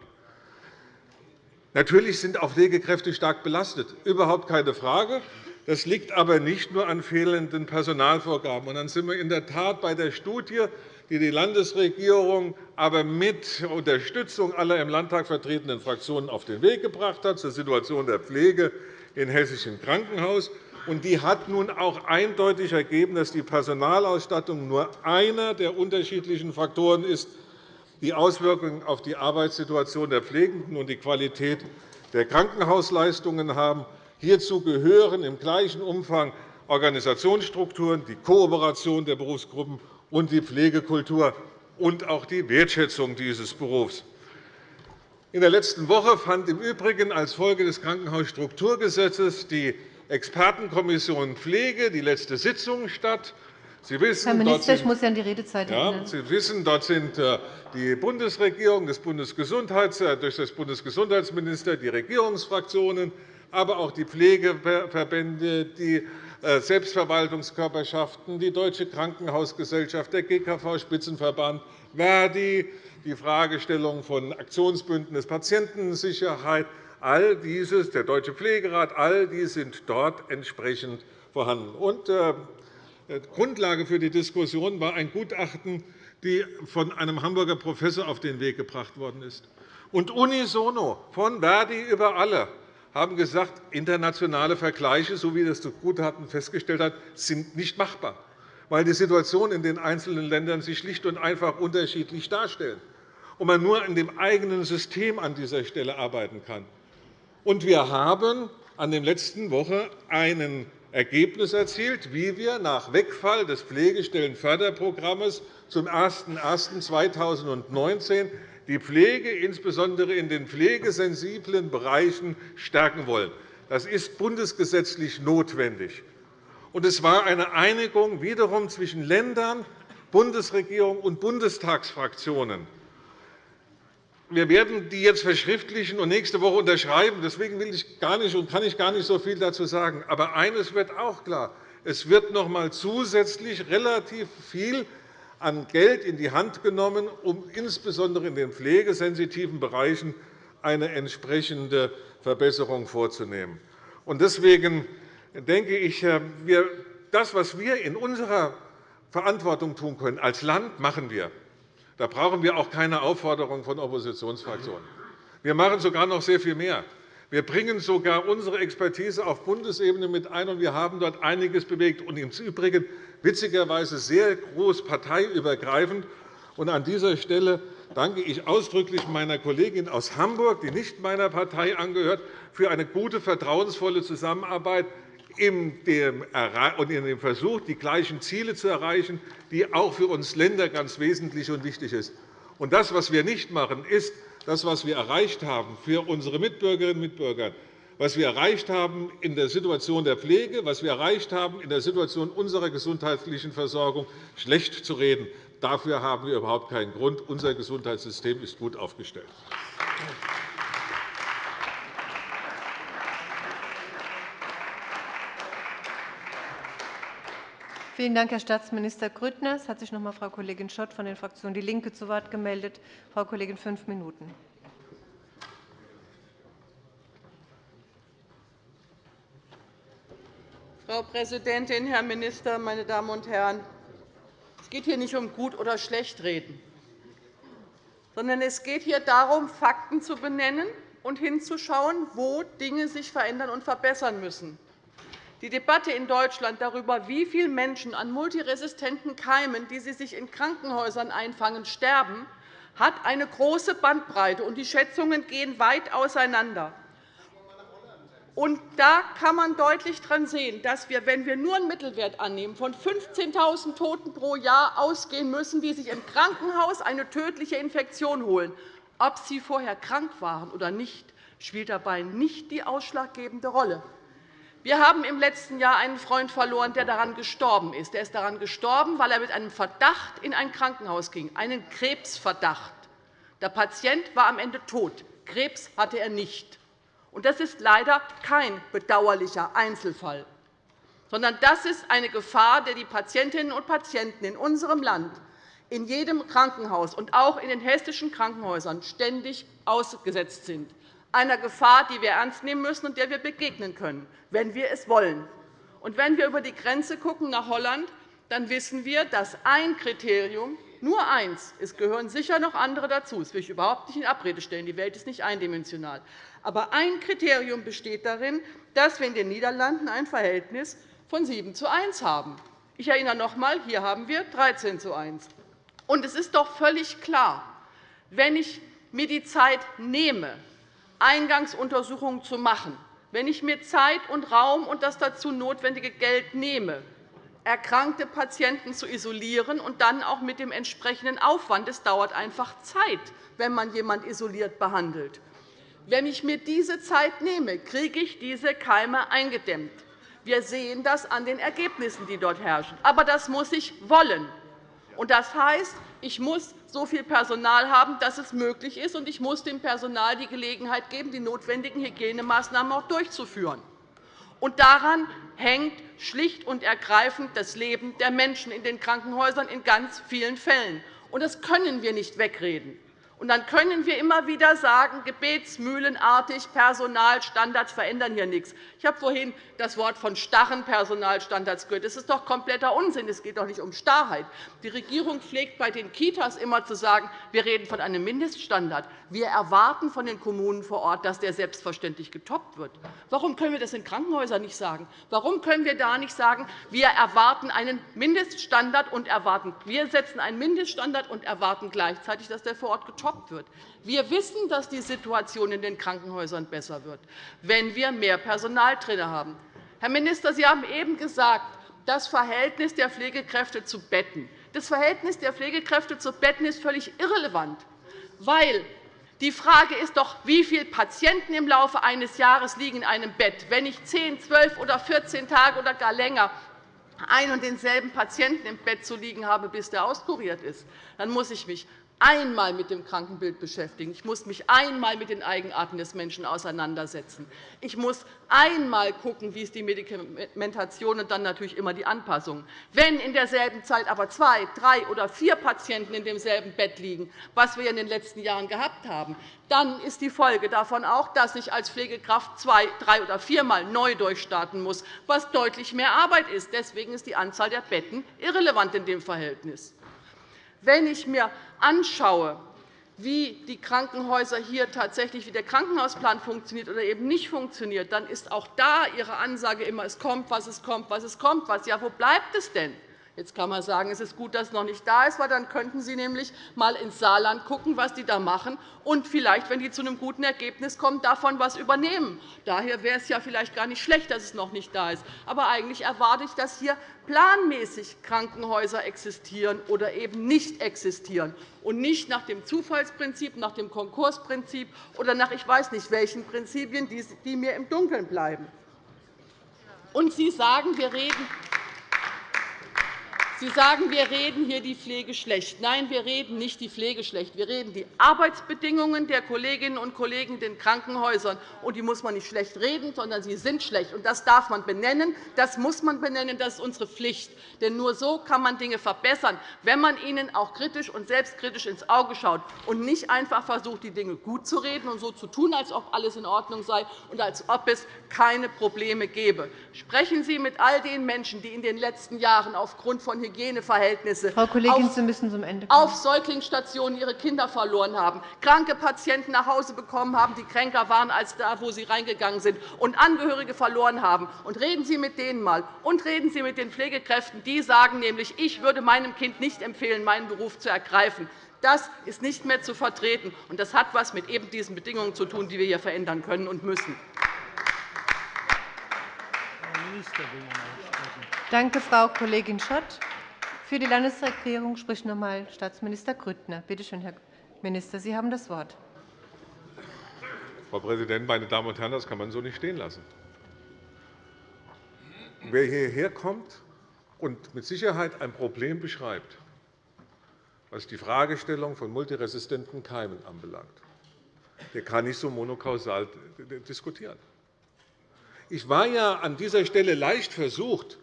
Natürlich sind auch Pflegekräfte stark belastet, überhaupt keine Frage. Das liegt aber nicht nur an fehlenden Personalvorgaben. dann sind wir in der Tat bei der Studie, die die Landesregierung aber mit Unterstützung aller im Landtag vertretenen Fraktionen auf den Weg gebracht hat zur Situation der Pflege in hessischen Krankenhaus. Die hat nun auch eindeutig ergeben, dass die Personalausstattung nur einer der unterschiedlichen Faktoren ist, die Auswirkungen auf die Arbeitssituation der Pflegenden und die Qualität der Krankenhausleistungen haben. Hierzu gehören im gleichen Umfang Organisationsstrukturen, die Kooperation der Berufsgruppen und die Pflegekultur und auch die Wertschätzung dieses Berufs. In der letzten Woche fand im Übrigen als Folge des Krankenhausstrukturgesetzes die Expertenkommission Pflege die letzte Sitzung statt. Sie wissen, Herr Minister, ich muss Sie an die Redezeit. Ja, Sie wissen, dort sind äh, die Bundesregierung, das Bundesgesundheits, äh, durch das Bundesgesundheitsminister, die Regierungsfraktionen, aber auch die Pflegeverbände, die äh, Selbstverwaltungskörperschaften, die Deutsche Krankenhausgesellschaft, der GKV-Spitzenverband, Verdi, die Fragestellung von Aktionsbündnis Patientensicherheit, all dieses, der Deutsche Pflegerat, all die sind dort entsprechend vorhanden. Und, Grundlage für die Diskussion war ein Gutachten, das von einem Hamburger Professor auf den Weg gebracht worden ist. Und unisono, von Verdi über alle, haben gesagt, internationale Vergleiche, so wie das Gutachten festgestellt hat, sind nicht machbar, weil die Situation in den einzelnen Ländern sich schlicht und einfach unterschiedlich darstellt und man nur in dem eigenen System an dieser Stelle arbeiten kann. Und wir haben an der letzten Woche einen Ergebnis erzielt, wie wir nach Wegfall des Pflegestellenförderprogramms zum 01.01.2019 die Pflege insbesondere in den pflegesensiblen Bereichen stärken wollen. Das ist bundesgesetzlich notwendig. es war eine Einigung wiederum zwischen Ländern, Bundesregierung und Bundestagsfraktionen. Wir werden die jetzt verschriftlichen und nächste Woche unterschreiben. Deswegen will ich gar nicht und kann ich gar nicht so viel dazu sagen. Aber eines wird auch klar. Es wird noch einmal zusätzlich relativ viel an Geld in die Hand genommen, um insbesondere in den pflegesensitiven Bereichen eine entsprechende Verbesserung vorzunehmen. Deswegen denke ich, äh, das, was wir in unserer Verantwortung tun können als Land, machen wir. Da brauchen wir auch keine Aufforderung von Oppositionsfraktionen. Wir machen sogar noch sehr viel mehr. Wir bringen sogar unsere Expertise auf Bundesebene mit ein, und wir haben dort einiges bewegt. Und im Übrigen witzigerweise sehr groß parteiübergreifend. An dieser Stelle danke ich ausdrücklich meiner Kollegin aus Hamburg, die nicht meiner Partei angehört, für eine gute, vertrauensvolle Zusammenarbeit in dem Versuch, die gleichen Ziele zu erreichen, die auch für uns Länder ganz wesentlich und wichtig sind. Das, was wir nicht machen, ist das, was wir erreicht haben für unsere Mitbürgerinnen und Mitbürger, was wir erreicht haben in der Situation der Pflege, was wir erreicht haben in der Situation unserer gesundheitlichen Versorgung, schlecht zu reden. Dafür haben wir überhaupt keinen Grund. Unser Gesundheitssystem ist gut aufgestellt. Vielen Dank, Herr Staatsminister Grüttner. Es hat sich noch einmal Frau Kollegin Schott von der Fraktion DIE LINKE zu Wort gemeldet. Frau Kollegin, fünf Minuten. Frau Präsidentin, Herr Minister, meine Damen und Herren! Es geht hier nicht um Gut- oder Schlechtreden, sondern es geht hier darum, Fakten zu benennen und hinzuschauen, wo Dinge sich verändern und verbessern müssen. Die Debatte in Deutschland darüber, wie viele Menschen an multiresistenten Keimen, die sie sich in Krankenhäusern einfangen, sterben, hat eine große Bandbreite, und die Schätzungen gehen weit auseinander. Da kann man deutlich daran sehen, dass wir, wenn wir nur einen Mittelwert annehmen, von 15.000 Toten pro Jahr ausgehen müssen, die sich im Krankenhaus eine tödliche Infektion holen. Ob sie vorher krank waren oder nicht, spielt dabei nicht die ausschlaggebende Rolle. Wir haben im letzten Jahr einen Freund verloren, der daran gestorben ist. Er ist daran gestorben, weil er mit einem Verdacht in ein Krankenhaus ging, einen Krebsverdacht. Der Patient war am Ende tot. Krebs hatte er nicht. Das ist leider kein bedauerlicher Einzelfall, sondern das ist eine Gefahr, der die Patientinnen und Patienten in unserem Land in jedem Krankenhaus und auch in den hessischen Krankenhäusern ständig ausgesetzt sind einer Gefahr, die wir ernst nehmen müssen und der wir begegnen können, wenn wir es wollen. Und wenn wir über die Grenze gucken nach Holland, dann wissen wir, dass ein Kriterium, nur eins, es gehören sicher noch andere dazu, das will ich überhaupt nicht in Abrede stellen, die Welt ist nicht eindimensional, aber ein Kriterium besteht darin, dass wir in den Niederlanden ein Verhältnis von 7 zu 1 haben. Ich erinnere noch einmal, hier haben wir 13 zu 1. Und es ist doch völlig klar, wenn ich mir die Zeit nehme, Eingangsuntersuchungen zu machen, wenn ich mir Zeit und Raum und das dazu notwendige Geld nehme, erkrankte Patienten zu isolieren und dann auch mit dem entsprechenden Aufwand. Es dauert einfach Zeit, wenn man jemanden isoliert behandelt. Wenn ich mir diese Zeit nehme, kriege ich diese Keime eingedämmt. Wir sehen das an den Ergebnissen, die dort herrschen. Aber das muss ich wollen. Das heißt, ich muss so viel Personal haben, dass es möglich ist, und ich muss dem Personal die Gelegenheit geben, die notwendigen Hygienemaßnahmen auch durchzuführen. Und daran hängt schlicht und ergreifend das Leben der Menschen in den Krankenhäusern in ganz vielen Fällen. Und das können wir nicht wegreden. Und dann können wir immer wieder sagen, gebetsmühlenartig, Personalstandards verändern hier nichts. Ich habe vorhin das Wort von starren Personalstandards gehört. Das ist doch kompletter Unsinn. Es geht doch nicht um Starrheit. Die Regierung pflegt bei den Kitas immer zu sagen, wir reden von einem Mindeststandard. Wir erwarten von den Kommunen vor Ort, dass der selbstverständlich getoppt wird. Warum können wir das in Krankenhäusern nicht sagen? Warum können wir da nicht sagen, wir erwarten einen Mindeststandard und erwarten, wir setzen einen Mindeststandard und erwarten gleichzeitig, dass der vor Ort getoppt getoppt wird. Wir wissen, dass die Situation in den Krankenhäusern besser wird, wenn wir mehr Personal drin haben. Herr Minister, Sie haben eben gesagt, das Verhältnis der Pflegekräfte zu Betten. Das Verhältnis der Pflegekräfte zu Betten ist völlig irrelevant, weil die Frage ist doch, wie viele Patienten im Laufe eines Jahres liegen in einem Bett. Wenn ich 10, 12 oder 14 Tage oder gar länger einen und denselben Patienten im Bett zu liegen habe, bis der auskuriert ist, dann muss ich mich einmal mit dem Krankenbild beschäftigen. Ich muss mich einmal mit den Eigenarten des Menschen auseinandersetzen. Ich muss einmal schauen, wie ist die Medikamentation und dann natürlich immer die Anpassungen. Wenn in derselben Zeit aber zwei, drei oder vier Patienten in demselben Bett liegen, was wir in den letzten Jahren gehabt haben, dann ist die Folge davon auch, dass ich als Pflegekraft zwei, drei oder viermal neu durchstarten muss, was deutlich mehr Arbeit ist. Deswegen ist die Anzahl der Betten irrelevant in dem Verhältnis. Wenn ich mir anschaue, wie die Krankenhäuser hier tatsächlich, wie der Krankenhausplan funktioniert oder eben nicht funktioniert, dann ist auch da Ihre Ansage immer, es kommt, was es kommt, was es kommt. Was. Ja, wo bleibt es denn? Jetzt kann man sagen, es ist gut, dass es noch nicht da ist, weil dann könnten Sie nämlich einmal ins Saarland schauen, was die da machen, und vielleicht, wenn die zu einem guten Ergebnis kommen, davon etwas übernehmen. Daher wäre es ja vielleicht gar nicht schlecht, dass es noch nicht da ist. Aber eigentlich erwarte ich, dass hier planmäßig Krankenhäuser existieren oder eben nicht existieren und nicht nach dem Zufallsprinzip, nach dem Konkursprinzip oder nach ich weiß nicht welchen Prinzipien, die mir im Dunkeln bleiben. Und Sie sagen, wir reden Sie sagen, wir reden hier die Pflege schlecht. Nein, wir reden nicht die Pflege schlecht. Wir reden die Arbeitsbedingungen der Kolleginnen und Kollegen in den Krankenhäusern. Und die muss man nicht schlecht reden, sondern sie sind schlecht. Und das darf man benennen. Das muss man benennen. Das ist unsere Pflicht. Denn nur so kann man Dinge verbessern, wenn man ihnen auch kritisch und selbstkritisch ins Auge schaut und nicht einfach versucht, die Dinge gut zu reden und so zu tun, als ob alles in Ordnung sei und als ob es keine Probleme gäbe. Sprechen Sie mit all den Menschen, die in den letzten Jahren aufgrund von Hygieneverhältnisse Frau Kollegin, auf, Sie müssen zum Ende kommen. auf Säuglingsstationen ihre Kinder verloren haben, kranke Patienten nach Hause bekommen haben, die kränker waren als da, wo sie reingegangen sind, und Angehörige verloren haben. Und reden Sie mit denen einmal und reden Sie mit den Pflegekräften. Die sagen nämlich, ich würde meinem Kind nicht empfehlen, meinen Beruf zu ergreifen. Das ist nicht mehr zu vertreten, und das hat etwas mit eben diesen Bedingungen zu tun, die wir hier verändern können und müssen. Danke, Frau Kollegin Schott. Für die Landesregierung spricht noch einmal Staatsminister Grüttner. Bitte schön, Herr Minister, Sie haben das Wort. Frau Präsidentin, meine Damen und Herren! Das kann man so nicht stehen lassen. Wer hierher kommt und mit Sicherheit ein Problem beschreibt, was die Fragestellung von multiresistenten Keimen anbelangt, der kann nicht so monokausal diskutieren. Ich war ja an dieser Stelle leicht versucht,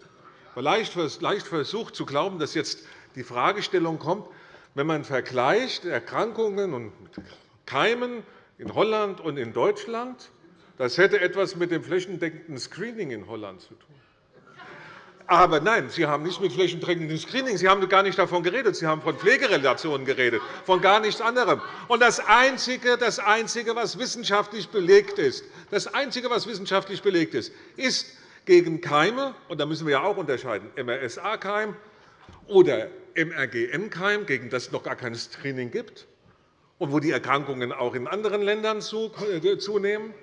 leicht versucht zu glauben, dass jetzt die Fragestellung kommt, wenn man vergleicht Erkrankungen und Keimen in Holland und in Deutschland, das hätte etwas mit dem flächendeckenden Screening in Holland zu tun. Aber nein, Sie haben nicht mit flächendeckendem Screening, Sie haben gar nicht davon geredet. Sie haben von Pflegerelationen geredet, von gar nichts anderem. Und das Einzige, das Einzige, was wissenschaftlich belegt ist, das Einzige, was wissenschaftlich belegt ist, ist, gegen Keime, und da müssen wir ja auch unterscheiden, MRSA-Keim oder MRGN-Keim, gegen das es noch gar kein Screening gibt und wo die Erkrankungen auch in anderen Ländern äh, zunehmen.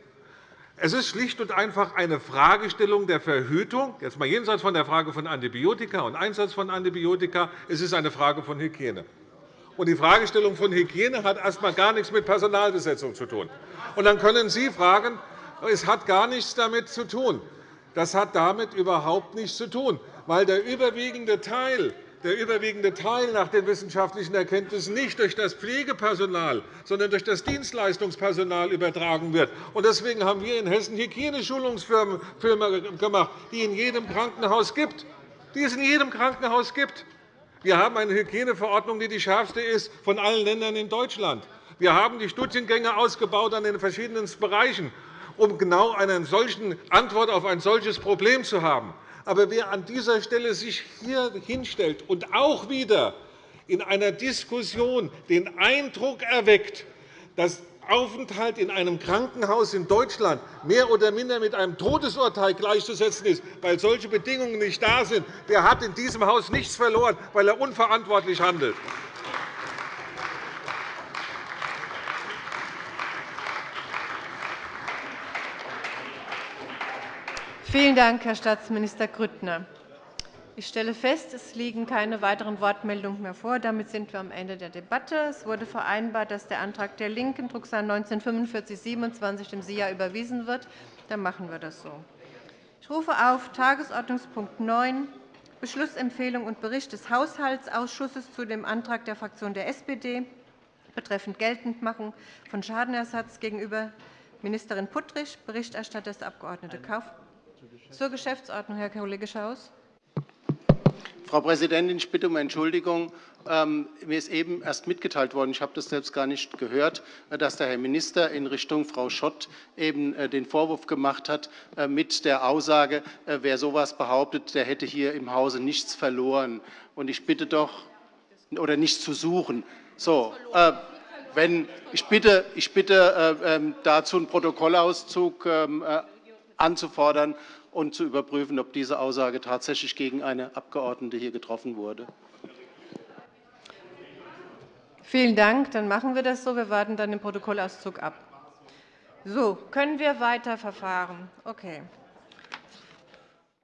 Es ist schlicht und einfach eine Fragestellung der Verhütung, jetzt mal jenseits von der Frage von Antibiotika und Einsatz von Antibiotika. Es ist eine Frage von Hygiene. Und die Fragestellung von Hygiene hat erst einmal gar nichts mit Personalbesetzung zu tun. Und dann können Sie fragen, es hat gar nichts damit zu tun. Das hat damit überhaupt nichts zu tun, weil der überwiegende Teil der überwiegende Teil nach den wissenschaftlichen Erkenntnissen nicht durch das Pflegepersonal, sondern durch das Dienstleistungspersonal übertragen wird. Deswegen haben wir in Hessen Hygieneschulungsfirmen gemacht, die es in jedem Krankenhaus gibt. Die es in jedem Krankenhaus gibt. Wir haben eine Hygieneverordnung, die die schärfste ist von allen Ländern in Deutschland. Wir haben die Studiengänge ausgebaut an den verschiedenen Bereichen um genau eine solche Antwort auf ein solches Problem zu haben. Aber wer an dieser Stelle sich hier hinstellt und auch wieder in einer Diskussion den Eindruck erweckt, dass Aufenthalt in einem Krankenhaus in Deutschland mehr oder minder mit einem Todesurteil gleichzusetzen ist, weil solche Bedingungen nicht da sind, der hat in diesem Haus nichts verloren, weil er unverantwortlich handelt. Vielen Dank, Herr Staatsminister Grüttner. Ich stelle fest, es liegen keine weiteren Wortmeldungen mehr vor. Damit sind wir am Ende der Debatte. Es wurde vereinbart, dass der Antrag der LINKEN, Drucksache 19-4527, dem SIA überwiesen wird. Dann machen wir das so. Ich rufe auf Tagesordnungspunkt 9, Beschlussempfehlung und Bericht des Haushaltsausschusses zu dem Antrag der Fraktion der SPD betreffend Geltendmachung von Schadenersatz gegenüber Ministerin Puttrich. Berichterstatter ist der Abg. Kauf. Zur Geschäftsordnung, Herr Kollege Schaus. Frau Präsidentin, ich bitte um Entschuldigung. Ähm, mir ist eben erst mitgeteilt worden, ich habe das selbst gar nicht gehört, dass der Herr Minister in Richtung Frau Schott eben äh, den Vorwurf gemacht hat äh, mit der Aussage, äh, wer so etwas behauptet, der hätte hier im Hause nichts verloren. Und ich bitte doch, oder nichts zu suchen. So, wenn, ich bitte, ich bitte ähm, dazu einen Protokollauszug ähm, anzufordern und zu überprüfen, ob diese Aussage tatsächlich gegen eine Abgeordnete hier getroffen wurde. Vielen Dank. Dann machen wir das so. Wir warten dann den Protokollauszug ab. So, können wir weiter verfahren? Okay.